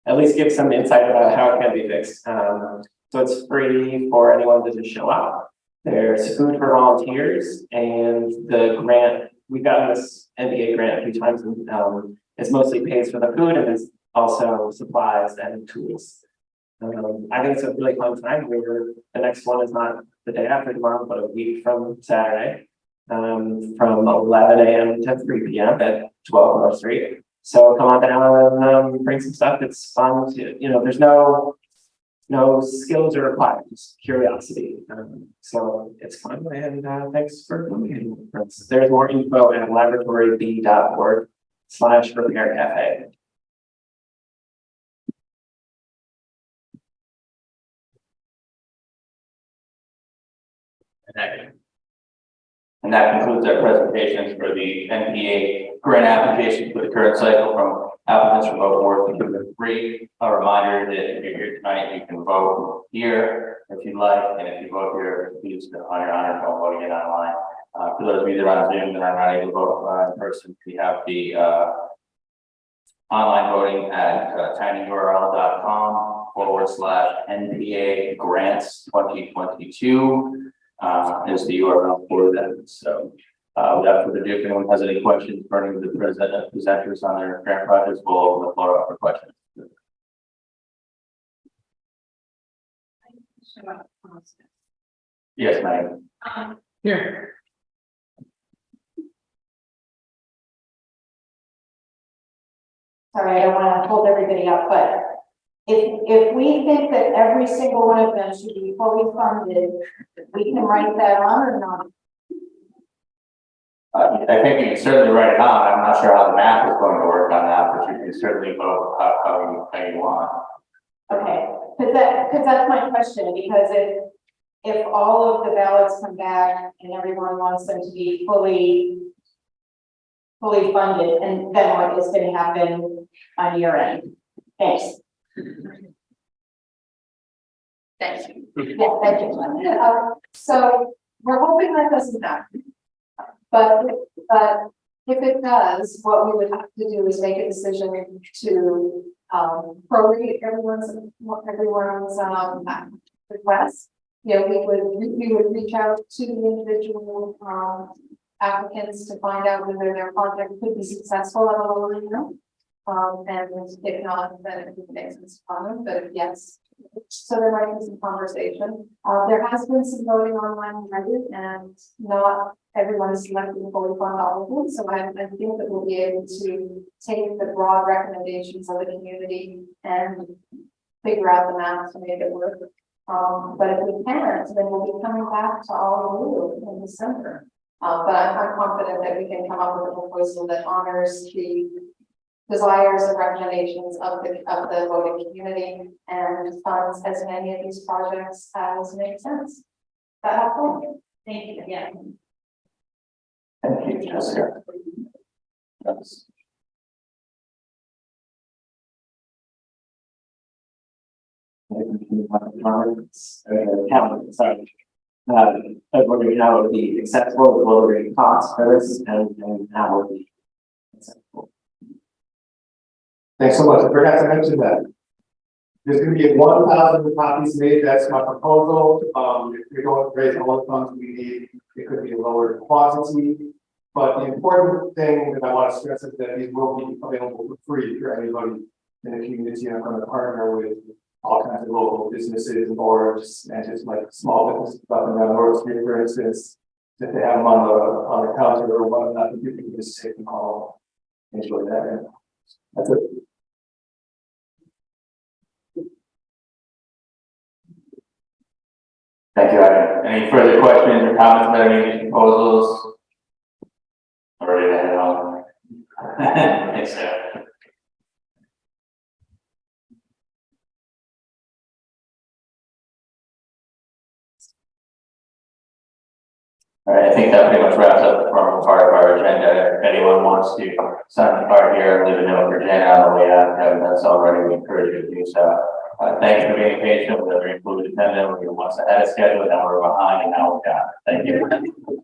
at least give some insight about how it can be fixed. Um, so it's free for anyone to just show up. There's food for volunteers and the grant, we've gotten this NPA grant a few times and um, it's mostly pays for the food and it's also supplies and tools. Um, I think it's a really fun time. We're, the next one is not the day after tomorrow, but a week from Saturday. Um, from eleven AM to three PM at twelve North Street. So come on down and um, bring some stuff. It's fun to, you know, there's no. No skills are required, just curiosity. Um, so it's fun and uh, thanks for coming. There's more info at laboratoryb.org slash repair cafe. And that- And that concludes our presentations for the NPA grant application for the current cycle from applicants from both Ward two and three. A reminder that if you're here tonight, you can vote here if you'd like, and if you vote here, please honor your honor, don't vote again online. Uh, for those of you that are on Zoom that are not able to vote uh, in person, we have the uh online voting at uh, tinyurl.com forward slash NPA grants twenty twenty-two. Uh, is the URL for that, so. Uh, without further ado, if anyone has any questions burning the present presenters on their grant projects, we'll open the floor up for questions. Yes, ma'am. Here. sorry, I don't wanna hold everybody up, but if, if we think that every single one of them should be fully funded, we can write that on or not? Uh, I think you can certainly write it on. I'm not sure how the math is going to work on that, but you can certainly vote how, how you, how you want. Okay, cause that, cause that's my question, because if, if all of the ballots come back and everyone wants them to be fully fully funded, and then what is gonna happen on your end? Thanks. Thank you. Yeah, thank you. Uh, So we're hoping that doesn't happen. But, but if it does, what we would have to do is make a decision to, um, prorate everyone's, everyone's, um, request. You know, we would, we would reach out to the individual, um, applicants to find out whether their project could be successful at a lower amount. Um, and if not, then it makes sense to comment, but if yes. So there might be some conversation. Uh, there has been some voting online already and not everyone is selected to fully fund all of them. So I, I think that we'll be able to take the broad recommendations of the community and figure out the math to make it work. Um, but if we can't, then we'll be coming back to all of you in December. Uh, but I'm, confident that we can come up with a proposal that honors the desires and recommendations of the, of the voting community and funds as many of these projects as make sense. Is That helpful? Thank you again. Thank you, Jessica. Yes. Sorry. Uh, but we're gonna know the acceptable, will rate cost for this and, and how will be. acceptable. Thanks so much. I forgot to mention that. There's gonna be one thousand copies made. That's my proposal. Um, if we don't raise all the funds we need, it could be a lower quantity. But the important thing that I want to stress is that these will be available for free for anybody in the community. I'm gonna partner with all kinds of local businesses and boards and just like small businesses up and down North Street, for instance. If they have them on the, on the counter or whatnot, you can just take them all. Enjoy that. and That's it. Thank you, Ivan. Any further questions or comments about any of these proposals? Head on. Thanks, Sarah. All right, I think that pretty much wraps up the formal part of our agenda. If anyone wants to sign the part here, leave a note for Jen on the way out, haven't so already, we encourage you to do so. Uh, thank you for being patient with every included attendant, we were once ahead of schedule, now we're behind, and now we're down. Thank you.